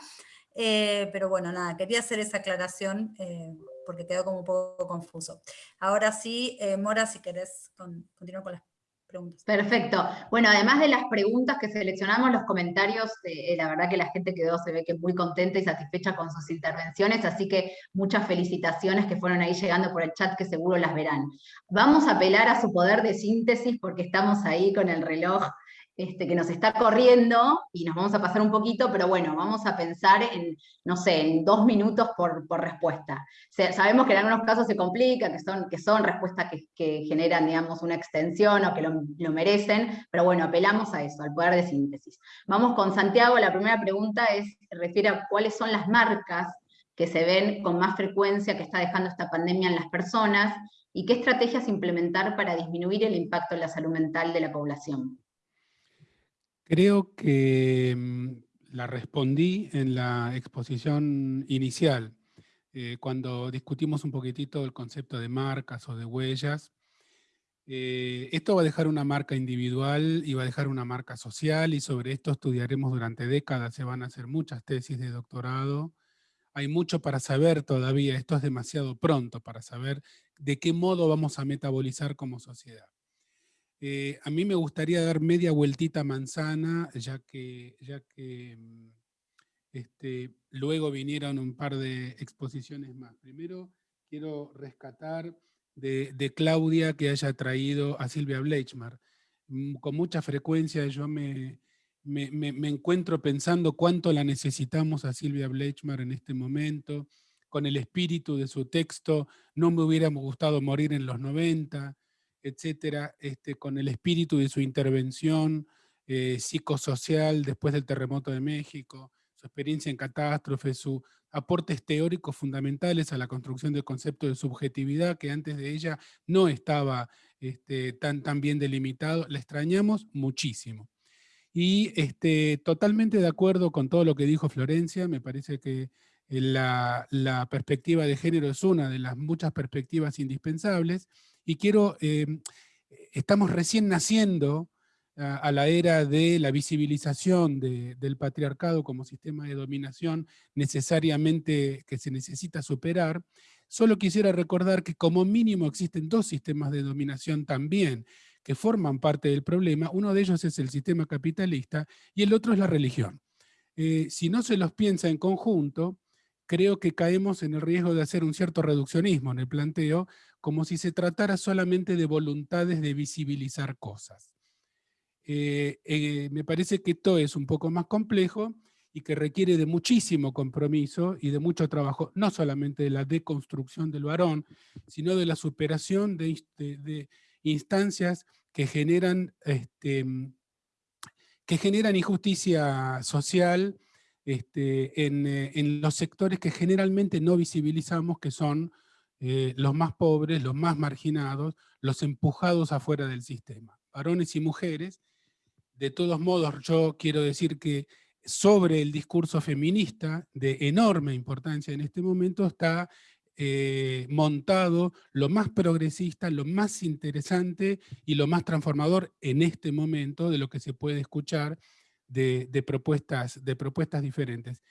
S1: Eh, pero bueno, nada, quería hacer esa aclaración eh, porque quedó como un poco confuso. Ahora sí, eh, Mora, si querés continuar con las preguntas.
S2: Perfecto. Bueno, además de las preguntas que seleccionamos, los comentarios, la verdad que la gente quedó, se ve que muy contenta y satisfecha con sus intervenciones, así que muchas felicitaciones que fueron ahí llegando por el chat, que seguro las verán. Vamos a apelar a su poder de síntesis porque estamos ahí con el reloj este, que nos está corriendo y nos vamos a pasar un poquito, pero bueno, vamos a pensar en, no sé, en dos minutos por, respuesta. sabemos que en algunos casos se complica, que son, que son respuestas que, generan, digamos, una extensión o que lo, lo, merecen, pero bueno, apelamos a eso, al poder de síntesis. Vamos con Santiago, la primera pregunta es, refiere a cuáles son las marcas que se ven con más frecuencia que está dejando esta pandemia en las personas, y qué estrategias implementar para disminuir el impacto en la salud mental de la población.
S4: Creo que mm, la respondí en la exposición inicial, eh, cuando discutimos un poquitito el concepto de marcas o de huellas. Eh, esto va a dejar una marca individual y va a dejar una marca social y sobre esto estudiaremos durante décadas, se van a hacer muchas tesis de doctorado. Hay mucho para saber todavía, esto es demasiado pronto para saber de qué modo vamos a metabolizar como sociedad. Eh, a mí me gustaría dar media vueltita manzana, ya que, ya que mm, este, luego vinieron un par de exposiciones más. Primero quiero rescatar de, Claudia que haya traído a Silvia Bleichmar. Mm, con mucha frecuencia yo me, me, encuentro pensando cuánto la necesitamos a Silvia Bleichmar en este momento, con el espíritu de su texto, no me hubiera gustado morir en los 90, etcétera, este, con el espíritu de su intervención eh, psicosocial después del terremoto de México, su experiencia en catástrofes, sus aportes teóricos fundamentales a la construcción del concepto de subjetividad que antes de ella no estaba este, tan, tan bien delimitado, la extrañamos muchísimo. Y este, totalmente de acuerdo con todo lo que dijo Florencia, me parece que la, perspectiva de género es una de las muchas perspectivas indispensables, y quiero, em, estamos recién naciendo a, la era de la visibilización del patriarcado como sistema de dominación necesariamente que se necesita superar, solo quisiera recordar que como mínimo existen dos sistemas de dominación también, que forman parte del problema, uno de ellos es el sistema capitalista y el otro es la religión. Eh, si no se los piensa en conjunto, creo que caemos en el riesgo de hacer un cierto reduccionismo en el planteo, como si se tratara solamente de voluntades de visibilizar cosas. Eh, eh, me parece que esto es un poco más complejo y que requiere de muchísimo compromiso y de mucho trabajo, no solamente de la deconstrucción del varón, sino de la superación de, instancias que generan, este, que generan injusticia social este, en, eh, en, los sectores que generalmente no visibilizamos, que son eh, los más pobres, los más marginados, los empujados afuera del sistema, varones y mujeres. De todos modos, yo quiero decir que sobre el discurso feminista, de enorme importancia en este momento, está eh, montado lo más progresista, lo más interesante y lo más transformador en este momento de lo que se puede escuchar de, propuestas, de propuestas diferentes.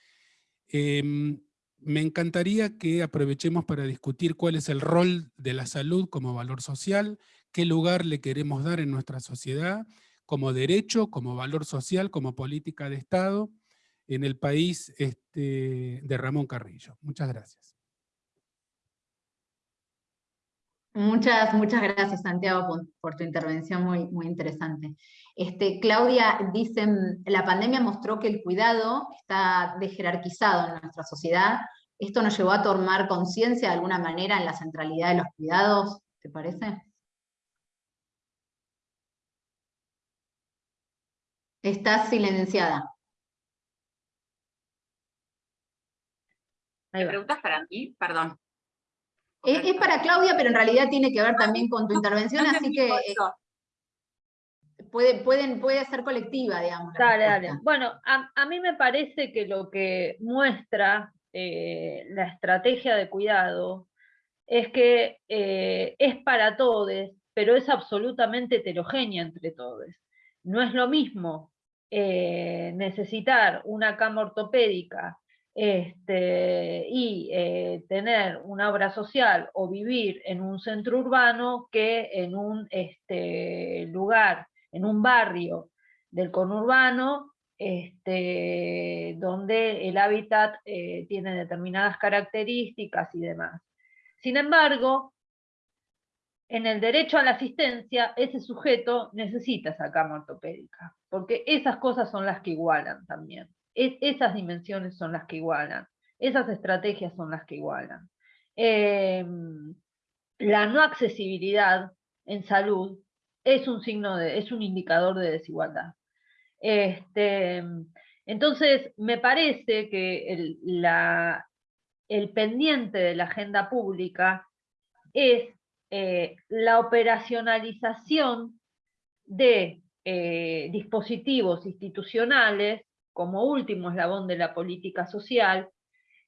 S4: Em, me encantaría que aprovechemos para discutir cuál es el rol de la salud como valor social, qué lugar le queremos dar en nuestra sociedad, como derecho, como valor social, como política de Estado, en el país este, de Ramón Carrillo. Muchas gracias.
S2: Muchas, muchas gracias, Santiago, por, tu intervención muy, muy interesante. Este, Claudia dice, la pandemia mostró que el cuidado está dejerarquizado en nuestra sociedad. ¿Esto nos llevó a tomar conciencia de alguna manera en la centralidad de los cuidados? ¿Te parece? Estás silenciada.
S6: ¿Me preguntas para mí? Perdón.
S2: Es, para Claudia, pero en realidad tiene que ver también con tu intervención, así que eh, puede, pueden, puede ser colectiva, digamos.
S5: Dale, dale. Bueno, a, mí me parece que lo que muestra eh, la estrategia de cuidado es que eh, es para todos, pero es absolutamente heterogénea entre todos. No es lo mismo necesitar una cama ortopédica este, y eh, tener una obra social o vivir en un centro urbano que en un este, lugar, en un barrio del conurbano, este, donde el hábitat eh, tiene determinadas características y demás. Sin embargo, en el derecho a la asistencia, ese sujeto necesita esa cama ortopédica, porque esas cosas son las que igualan también esas dimensiones son las que igualan, esas estrategias son las que igualan. Em, la no accesibilidad en salud es un signo de, es un indicador de desigualdad. Este, entonces, me parece que el, la, el pendiente de la agenda pública es eh, la operacionalización de eh, dispositivos institucionales como último eslabón de la política social,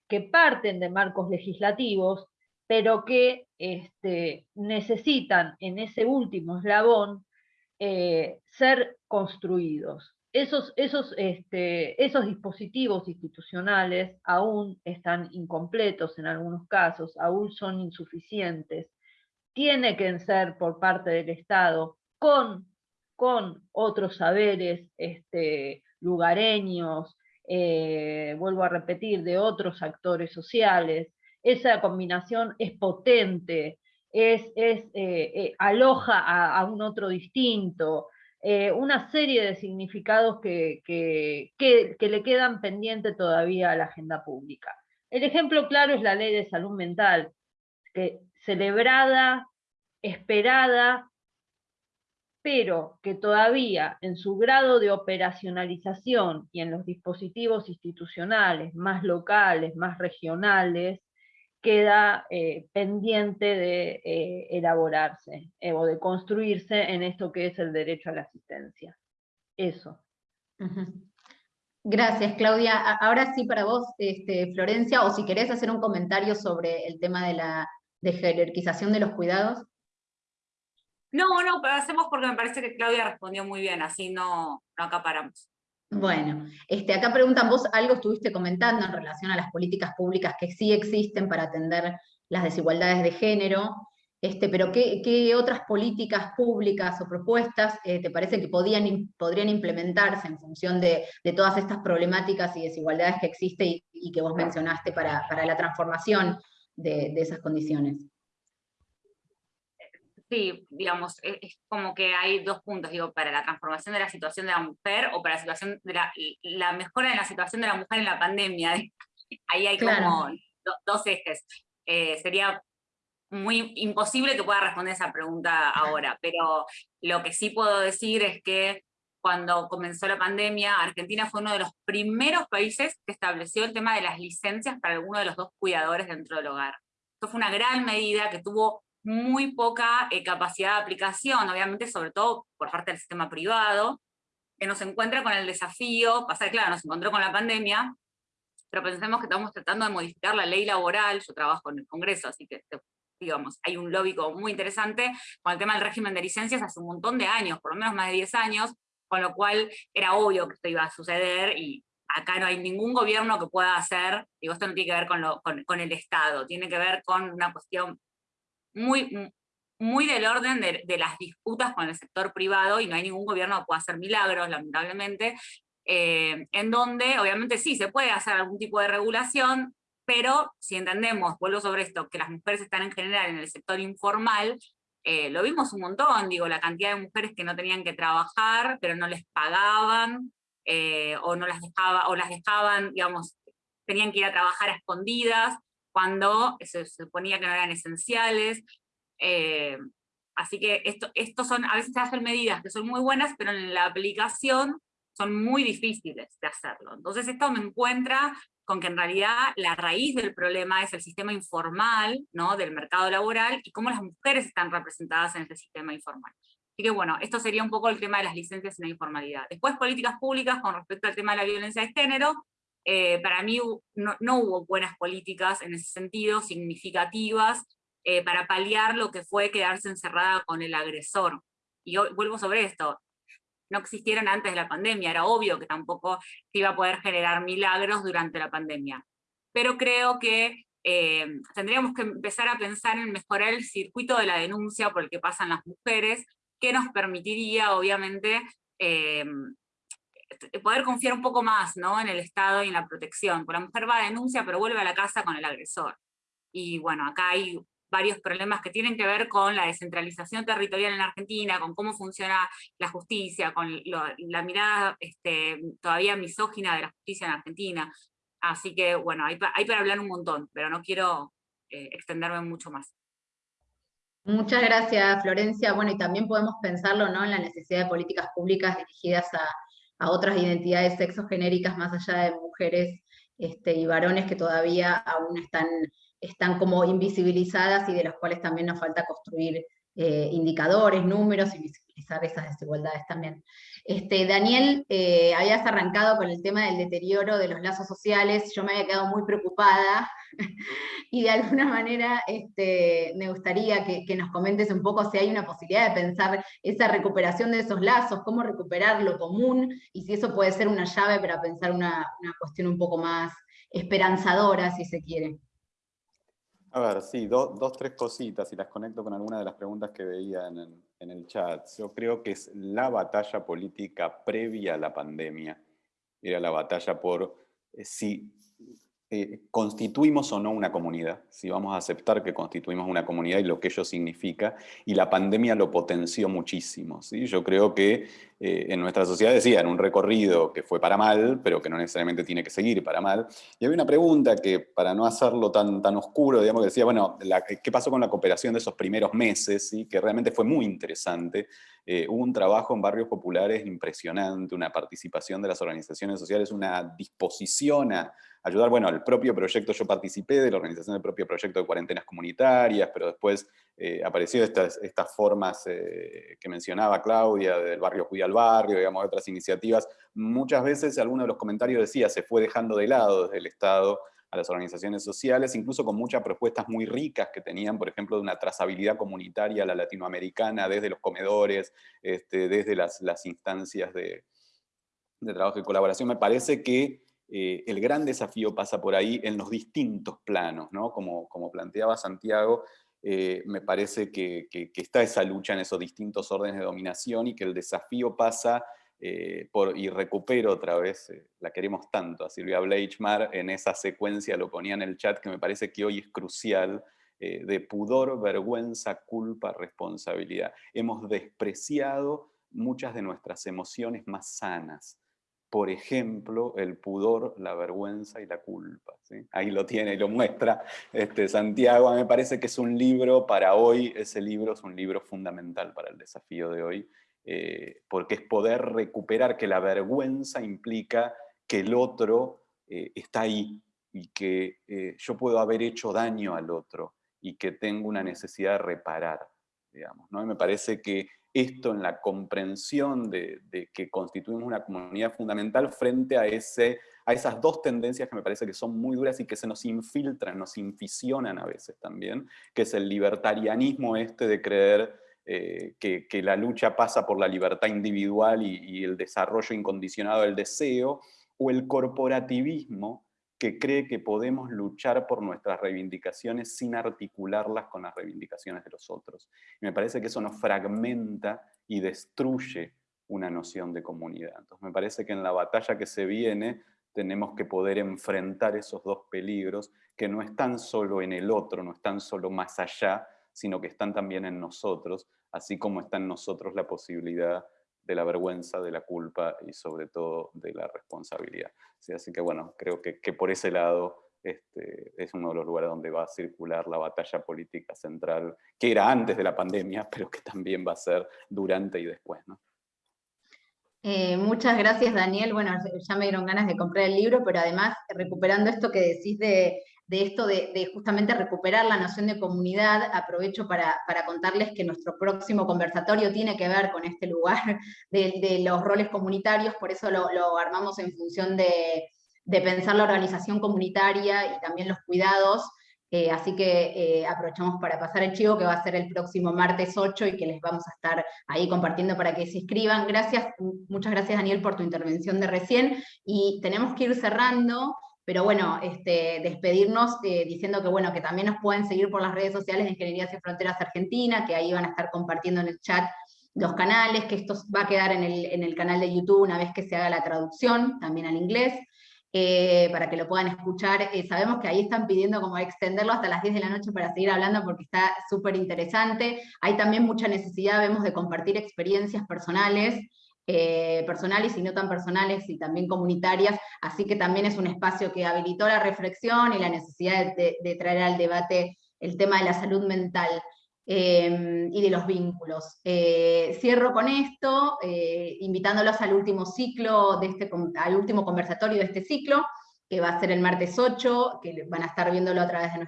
S5: que parten de marcos legislativos, pero que este, necesitan en ese último eslabón eh, ser construidos. Esos, esos, este, esos dispositivos institucionales aún están incompletos en algunos casos, aún son insuficientes. Tiene que ser por parte del Estado con, con otros saberes este, lugareños, eh, vuelvo a repetir, de otros actores sociales. Esa combinación es potente, es, eh, eh, aloja a, un otro distinto, una serie de significados que, que, le quedan pendientes todavía a la agenda pública. El ejemplo claro es la ley de salud mental, que celebrada, esperada, pero que todavía en su grado de operacionalización y en los dispositivos institucionales más locales, más regionales, queda eh, pendiente de eh, elaborarse eh, o de construirse en esto que es el derecho a la asistencia. Eso.
S2: Gracias, Claudia. Ahora sí para vos, este, Florencia, o si querés hacer un comentario sobre el tema de la de jerarquización de los cuidados.
S6: No, no, pero hacemos porque me parece que Claudia respondió muy bien, así no, no acaparamos.
S2: Bueno, este, acá preguntan, vos algo estuviste comentando en relación a las políticas públicas que sí existen para atender las desigualdades de género, este, pero ¿qué, otras políticas públicas o propuestas eh, te parece que podrían implementarse en función de, todas estas problemáticas y desigualdades que existen y, que vos mencionaste para, la transformación de esas condiciones?
S6: Sí, digamos, e, es, como que hay dos puntos, digo, para la transformación de la situación de la mujer o para la situación de la, mejora de la situación de la mujer en la pandemia. (laughs) Ahí hay como dos ejes. Eh, sería muy imposible que pueda responder esa pregunta ahora, pero lo que sí puedo decir es que cuando comenzó la pandemia, Argentina fue uno de los primeros países que estableció el tema de las licencias para alguno de los dos cuidadores dentro del hogar. Esto fue una gran medida que tuvo muy poca eh, capacidad de aplicación, obviamente sobre todo por parte del sistema privado, que nos encuentra con el desafío, pasar, claro, nos encontró con la pandemia, pero pensemos que estamos tratando de modificar la ley laboral, yo trabajo en el Congreso, así que digamos, hay un lobby muy interesante con el tema del régimen de licencias hace un montón de años, por lo menos más de 10 años, con lo cual era obvio que esto iba a suceder y acá no hay ningún gobierno que pueda hacer, digo, esto no tiene que ver con, lo, con el Estado, tiene que ver con una cuestión muy, muy del orden de, las disputas con el sector privado, y no hay ningún gobierno que pueda hacer milagros, lamentablemente, eh, en donde obviamente sí se puede hacer algún tipo de regulación, pero si entendemos, vuelvo sobre esto, que las mujeres están en general en el sector informal, eh, lo vimos un montón, digo, la cantidad de mujeres que no tenían que trabajar, pero no les pagaban, eh, o no las dejaba, o las dejaban, digamos, tenían que ir a trabajar a escondidas, cuando se, suponía que no eran esenciales. Eh, así que esto, estos son, a veces se hacen medidas que son muy buenas, pero en la aplicación son muy difíciles de hacerlo. Entonces esto me encuentra con que en realidad la raíz del problema es el sistema informal ¿no? del mercado laboral y cómo las mujeres están representadas en ese sistema informal. Así que bueno, esto sería un poco el tema de las licencias en la informalidad. Después, políticas públicas con respecto al tema de la violencia de género, eh, para mí no, hubo buenas políticas en ese sentido, significativas, eh, para paliar lo que fue quedarse encerrada con el agresor. Y vuelvo sobre esto, no existieron antes de la pandemia, era obvio que tampoco se iba a poder generar milagros durante la pandemia. Pero creo que eh, tendríamos que empezar a pensar en mejorar el circuito de la denuncia por el que pasan las mujeres, que nos permitiría, obviamente, poder confiar un poco más ¿no? en el Estado y en la protección. Porque la mujer va a denuncia, pero vuelve a la casa con el agresor. Y bueno, acá hay varios problemas que tienen que ver con la descentralización territorial en Argentina, con cómo funciona la justicia, con la mirada este, todavía misógina de la justicia en Argentina. Así que bueno, hay, para hablar un montón, pero no quiero eh, extenderme mucho más.
S2: Muchas gracias, Florencia. Bueno, y también podemos pensarlo ¿no? en la necesidad de políticas públicas dirigidas a, a otras identidades sexogenéricas más allá de mujeres este, y varones que todavía aún están, están como invisibilizadas y de las cuales también nos falta construir eh, indicadores, números y visibilizar esas desigualdades también. Este, Daniel, eh, habías arrancado con el tema del deterioro de los lazos sociales, yo me había quedado muy preocupada, (laughs) y de alguna manera este, me gustaría que, nos comentes un poco si hay una posibilidad de pensar esa recuperación de esos lazos, cómo recuperar lo común, y si eso puede ser una llave para pensar una, cuestión un poco más esperanzadora, si se quiere.
S3: A ver, sí, dos, tres cositas, y las conecto con algunas de las preguntas que veía en el, en el chat. Yo creo que es la batalla política previa a la pandemia. Era la batalla por eh, si eh, constituimos o no una comunidad, si vamos a aceptar que constituimos una comunidad y lo que ello significa, y la pandemia lo potenció muchísimo. ¿sí? Yo creo que eh, en nuestra sociedad decían un recorrido que fue para mal, pero que no necesariamente tiene que seguir para mal. Y había una pregunta que, para no hacerlo tan, tan oscuro, digamos, que decía, bueno, ¿qué pasó con la cooperación de esos primeros meses? ¿sí? Que realmente fue muy interesante. Eh, hubo un trabajo en barrios populares impresionante, una participación de las organizaciones sociales, una disposición a ayudar, bueno, al propio proyecto, yo participé de la organización del propio proyecto de cuarentenas comunitarias, pero después eh, apareció estas, estas formas eh, que mencionaba Claudia, del barrio Cuida Barrio, digamos, otras iniciativas. Muchas veces, alguno de los comentarios decía, se fue dejando de lado desde el Estado a las organizaciones sociales, incluso con muchas propuestas muy ricas que tenían, por ejemplo, de una trazabilidad comunitaria a la latinoamericana, desde los comedores, este, desde las, instancias de, de trabajo y colaboración. Me parece que eh, el gran desafío pasa por ahí en los distintos planos, ¿no? como, como planteaba Santiago, eh, me parece que, está esa lucha en esos distintos órdenes de dominación y que el desafío pasa eh, por, y recupero otra vez, la queremos tanto a Silvia Bleichmar, en esa secuencia lo ponía en el chat que me parece que hoy es crucial, de pudor, vergüenza, culpa, responsabilidad. Hemos despreciado muchas de nuestras emociones más sanas, por ejemplo, el pudor, la vergüenza y la culpa. Ahí lo tiene y lo muestra este, Santiago. me parece que es un libro para hoy, ese libro es un libro fundamental para el desafío de hoy, eh, porque es poder recuperar que la vergüenza implica que el otro eh, está ahí y que eh, yo puedo haber hecho daño al otro y que tengo una necesidad de reparar. Digamos, ¿no? me parece que esto en la comprensión de, que constituimos una comunidad fundamental frente a, ese, a esas dos tendencias que me parece que son muy duras y que se nos infiltran, nos inficionan a veces también, que es el libertarianismo este de creer eh, que, la lucha pasa por la libertad individual y, y el desarrollo incondicionado del deseo, o el corporativismo que cree que podemos luchar por nuestras reivindicaciones sin articularlas con las reivindicaciones de los otros. Y me parece que eso nos fragmenta y destruye una noción de comunidad. Entonces me parece que en la batalla que se viene tenemos que poder enfrentar esos dos peligros que no están solo en el otro, no están solo más allá, sino que están también en nosotros, así como está en nosotros la posibilidad de la vergüenza, de la culpa y sobre todo de la responsabilidad. Así que bueno, creo que, por ese lado este, es uno de los lugares donde va a circular la batalla política central, que era antes de la pandemia, pero que también va a ser durante y después.
S2: Eh, muchas gracias, Daniel. Bueno, ya me dieron ganas de comprar el libro, pero además, recuperando esto que decís de, esto de, justamente recuperar la noción de comunidad, aprovecho para, contarles que nuestro próximo conversatorio tiene que ver con este lugar de, los roles comunitarios, por eso lo, armamos en función de, pensar la organización comunitaria y también los cuidados, eh, así que eh, aprovechamos para pasar el chivo que va a ser el próximo martes 8 y que les vamos a estar ahí compartiendo para que se inscriban. Gracias, muchas gracias Daniel por tu intervención de recién, y tenemos que ir cerrando, pero bueno, este, despedirnos eh, diciendo que bueno, que también nos pueden seguir por las redes sociales de Ingeniería Sin Fronteras Argentina, que ahí van a estar compartiendo en el chat los canales, que esto va a quedar en el, en el canal de YouTube una vez que se haga la traducción, también al inglés. Eh, para que lo puedan escuchar. Eh, sabemos que ahí están pidiendo como extenderlo hasta las 10 de la noche para seguir hablando porque está súper interesante. Hay también mucha necesidad, vemos, de compartir experiencias personales, eh, personales y no tan personales y también comunitarias, así que también es un espacio que habilitó la reflexión y la necesidad de traer al debate el tema de la salud mental. Em, y de los vínculos. Eh, cierro con esto, eh, invitándolos al último ciclo, de este, al último conversatorio de este ciclo, que va a ser el martes 8, que van a estar viéndolo a través de,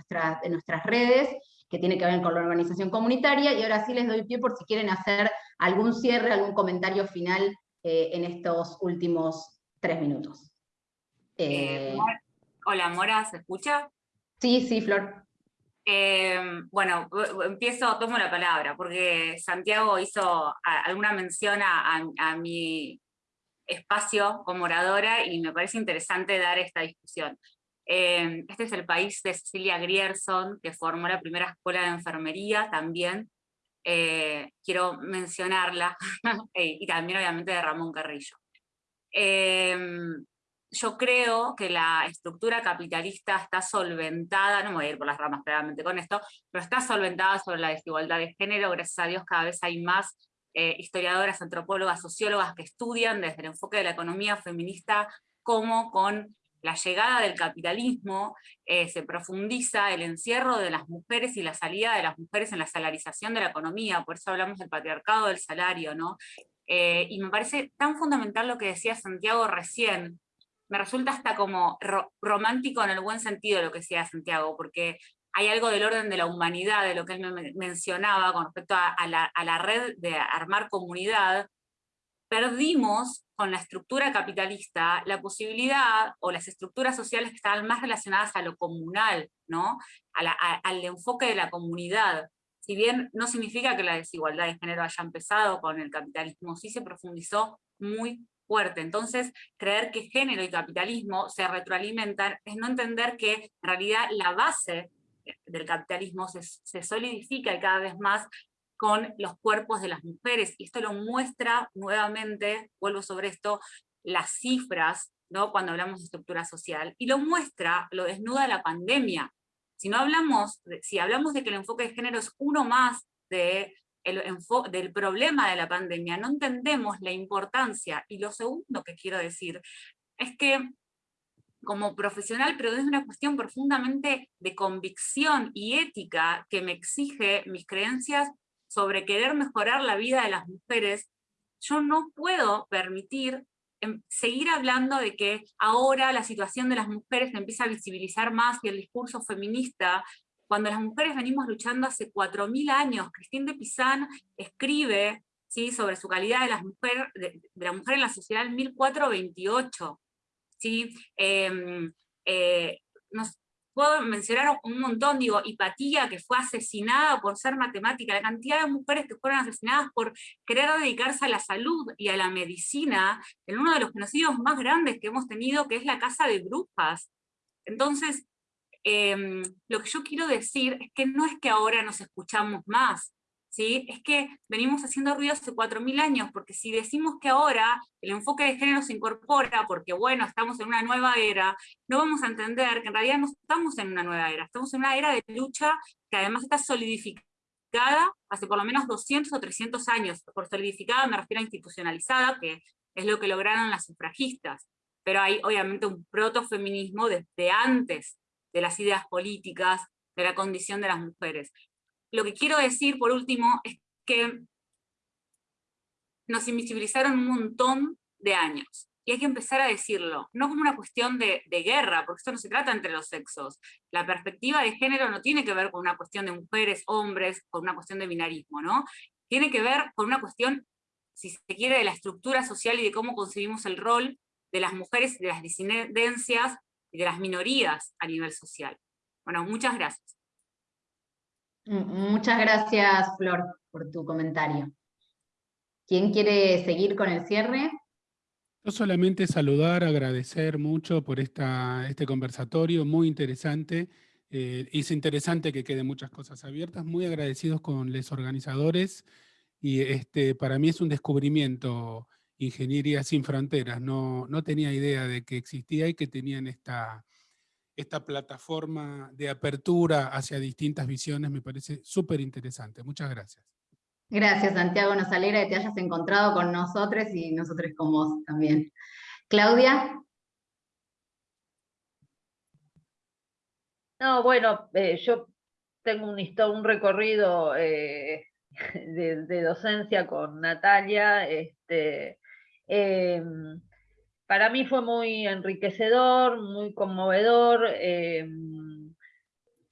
S2: de nuestras redes, que tiene que ver con la organización comunitaria, y ahora sí les doy pie por si quieren hacer algún cierre, algún comentario final eh, en estos últimos tres minutos.
S6: hola, Mora, ¿se escucha?
S2: Sí, sí, Flor.
S6: Bueno, empiezo, tomo la palabra, porque Santiago hizo alguna mención a, mi espacio como oradora y me parece interesante dar esta discusión. Este es el país de Cecilia Grierson, que formó la primera escuela de enfermería también. Eh, quiero mencionarla, (laughs) y también obviamente de Ramón Carrillo. Em, yo creo que la estructura capitalista está solventada, no me voy a ir por las ramas claramente con esto, pero está solventada sobre la desigualdad de género, gracias a Dios cada vez hay más eh, historiadoras, antropólogas, sociólogas que estudian desde el enfoque de la economía feminista cómo con la llegada del capitalismo eh, se profundiza el encierro de las mujeres y la salida de las mujeres en la salarización de la economía, por eso hablamos del patriarcado del salario, ¿no? Eh, y me parece tan fundamental lo que decía Santiago recién, me resulta hasta como romántico en el buen sentido lo que decía Santiago, porque hay algo del orden de la humanidad, de lo que él me mencionaba con respecto a, la, red de armar comunidad, perdimos con la estructura capitalista la posibilidad, o las estructuras sociales que estaban más relacionadas a lo comunal, ¿no? al enfoque de la comunidad. Si bien no significa que la desigualdad de género haya empezado con el capitalismo, sí se profundizó muy fuerte. Entonces, creer que género y capitalismo se retroalimentan es no entender que en realidad la base del capitalismo se, solidifica cada vez más con los cuerpos de las mujeres, y esto lo muestra nuevamente, vuelvo sobre esto, las cifras, ¿no? cuando hablamos de estructura social, y lo muestra, lo desnuda la pandemia. Si no hablamos, si hablamos de que el enfoque de género es uno más de del problema de la pandemia, no entendemos la importancia. Y lo segundo que quiero decir es que como profesional, pero es una cuestión profundamente de convicción y ética que me exige mis creencias sobre querer mejorar la vida de las mujeres, yo no puedo permitir em, seguir hablando de que ahora la situación de las mujeres se empieza a visibilizar más y el discurso feminista cuando las mujeres venimos luchando hace 4.000 años. Christine de Pizan escribe ¿sí? sobre su calidad de, las mujer, de, la mujer en la sociedad en 1428. ¿sí? Em, eh, nos, puedo mencionar un montón, digo, Hipatía, que fue asesinada por ser matemática, la cantidad de mujeres que fueron asesinadas por querer dedicarse a la salud y a la medicina, en uno de los genocidios más grandes que hemos tenido, que es la Casa de Brujas. Entonces, Em, lo que yo quiero decir es que no es que ahora nos escuchamos más, ¿sí? es que venimos haciendo ruido hace 4.000 años, porque si decimos que ahora el enfoque de género se incorpora porque, bueno, estamos en una nueva era, no vamos a entender que en realidad no estamos en una nueva era, estamos en una era de lucha que además está solidificada hace por lo menos 200 o 300 años. Por solidificada me refiero a institucionalizada, que es lo que lograron las sufragistas. Pero hay obviamente un protofeminismo desde antes de las ideas políticas, de la condición de las mujeres. Lo que quiero decir, por último, es que nos invisibilizaron un montón de años. Y hay que empezar a decirlo, no como una cuestión de, guerra, porque esto no se trata entre los sexos. La perspectiva de género no tiene que ver con una cuestión de mujeres, hombres, con una cuestión de binarismo, ¿no? Tiene que ver con una cuestión, si se quiere, de la estructura social y de cómo concebimos el rol de las mujeres, de las disidencias y de las minorías a nivel social. Bueno, muchas gracias.
S2: Muchas gracias, Flor, por tu comentario. ¿Quién quiere seguir con el cierre?
S4: Yo solamente saludar, agradecer mucho por esta, este conversatorio, muy interesante. Eh, es interesante que queden muchas cosas abiertas, muy agradecidos con los organizadores y este, para mí es un descubrimiento Ingeniería Sin Fronteras. No, no tenía idea de que existía y que tenían esta, esta plataforma de apertura hacia distintas visiones, me parece súper interesante. Muchas gracias.
S2: Gracias, Santiago. Nos alegra que te hayas encontrado con nosotros y nosotros con vos también. Claudia.
S5: No, bueno, eh, yo tengo un, un recorrido eh, (laughs) de, docencia con Natalia. Este, em, para mí fue muy enriquecedor, muy conmovedor. Em,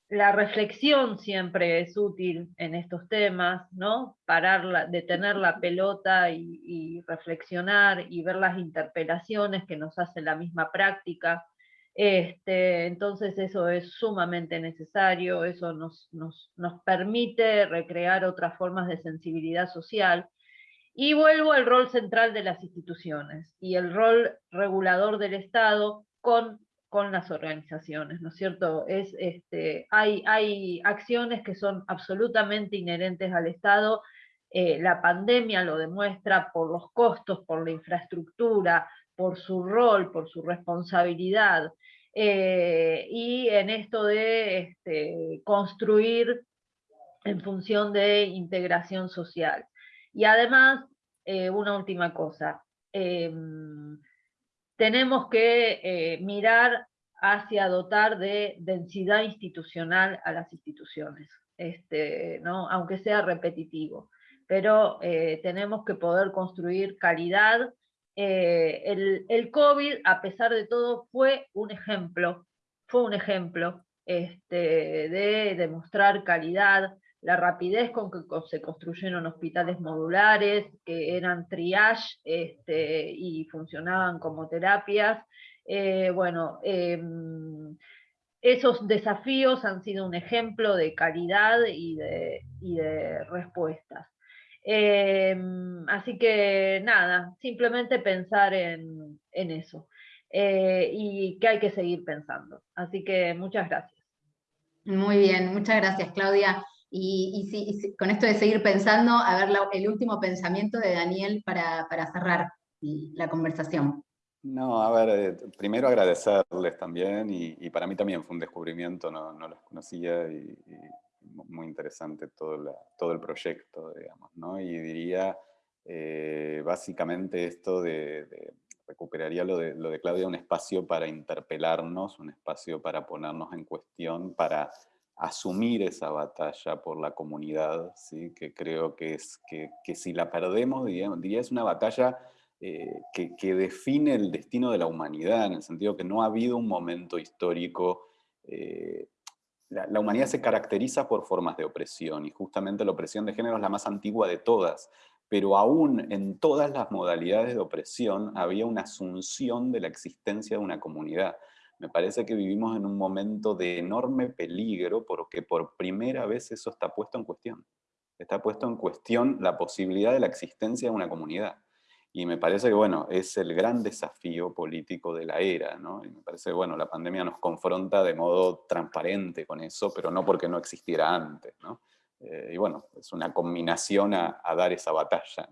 S5: la reflexión siempre es útil en estos temas, ¿no? Parar, detener la pelota y, reflexionar y ver las interpelaciones que nos hace la misma práctica. Este, entonces eso es sumamente necesario, eso nos, nos, nos permite recrear otras formas de sensibilidad social. Y vuelvo al rol central de las instituciones y el rol regulador del Estado con con las organizaciones, ¿no es cierto? Es, este, hay, hay acciones que son absolutamente inherentes al Estado, eh, la pandemia lo demuestra por los costos, por la infraestructura, por su rol, por su responsabilidad, eh, y en esto de este, construir en función de integración social. Y además, eh, una última cosa, em, tenemos que eh, mirar hacia dotar de densidad institucional a las instituciones, este, ¿no? aunque sea repetitivo. Pero eh, tenemos que poder construir calidad. El, el, COVID, a pesar de todo, fue un ejemplo, fue un ejemplo este, de demostrar calidad, la rapidez con que se construyeron hospitales modulares, que eran triage este, y funcionaban como terapias. Eh, bueno, em, esos desafíos han sido un ejemplo de calidad y de, respuestas. Em, así que nada, simplemente pensar en, eso. Eh, y que hay que seguir pensando. Así que muchas gracias.
S2: Muy bien, muchas gracias Claudia. Y, con esto de seguir pensando, a ver el último pensamiento de Daniel para, cerrar la conversación.
S3: No, a ver, eh, primero agradecerles también, y, para mí también fue un descubrimiento, no, no los conocía, y, muy interesante todo, todo el proyecto, digamos, ¿no? Y diría, eh, básicamente esto de, recuperaría lo de, lo de Claudia, un espacio para interpelarnos, un espacio para ponernos en cuestión, para asumir esa batalla por la comunidad, ¿sí? que creo que, es, que, si la perdemos, diría, es una batalla eh, que, que, define el destino de la humanidad, en el sentido que no ha habido un momento histórico, eh, la, la, humanidad se caracteriza por formas de opresión, y justamente la opresión de género es la más antigua de todas, pero aún en todas las modalidades de opresión había una asunción de la existencia de una comunidad. Me parece que vivimos en un momento de enorme peligro porque por primera vez eso está puesto en cuestión. Está puesto en cuestión la posibilidad de la existencia de una comunidad. Y me parece que, bueno, es el gran desafío político de la era, ¿no? Y me parece que, bueno, la pandemia nos confronta de modo transparente con eso, pero no porque no existiera antes. Eh, y bueno, es una combinación a, dar esa batalla.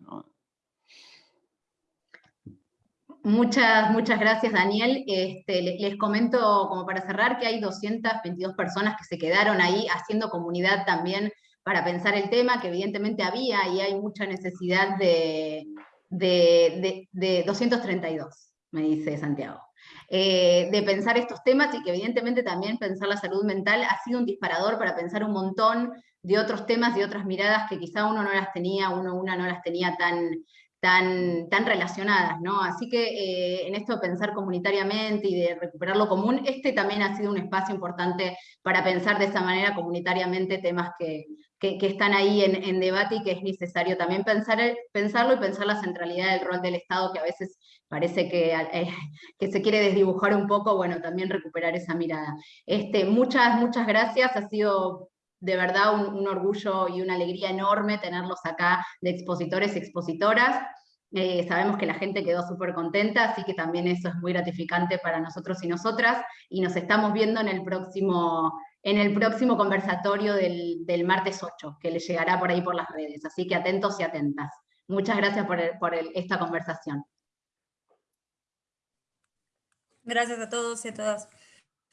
S2: Muchas, muchas gracias, Daniel. Este, les comento, como para cerrar, que hay 222 personas que se quedaron ahí haciendo comunidad también para pensar el tema, que evidentemente había y hay mucha necesidad de, de, 232, me dice Santiago. Eh, de pensar estos temas y que evidentemente también pensar la salud mental ha sido un disparador para pensar un montón de otros temas y otras miradas que quizá uno no las tenía, uno una no las tenía tan, tan, tan relacionadas, ¿no? Así que eh, en esto de pensar comunitariamente y de recuperar lo común, este también ha sido un espacio importante para pensar de esa manera comunitariamente temas que, que, están ahí en, en, debate y que es necesario también pensar, pensarlo y pensar la centralidad del rol del Estado, que a veces parece que, eh, que se quiere desdibujar un poco, bueno, también recuperar esa mirada. Este, muchas, muchas gracias, ha sido de verdad un, orgullo y una alegría enorme tenerlos acá de expositores y expositoras. Eh, sabemos que la gente quedó súper contenta, así que también eso es muy gratificante para nosotros y nosotras, y nos estamos viendo en el próximo, en el próximo conversatorio del, martes 8, que le llegará por ahí por las redes, así que atentos y atentas. Muchas gracias por, por esta conversación.
S1: Gracias a todos y a todas.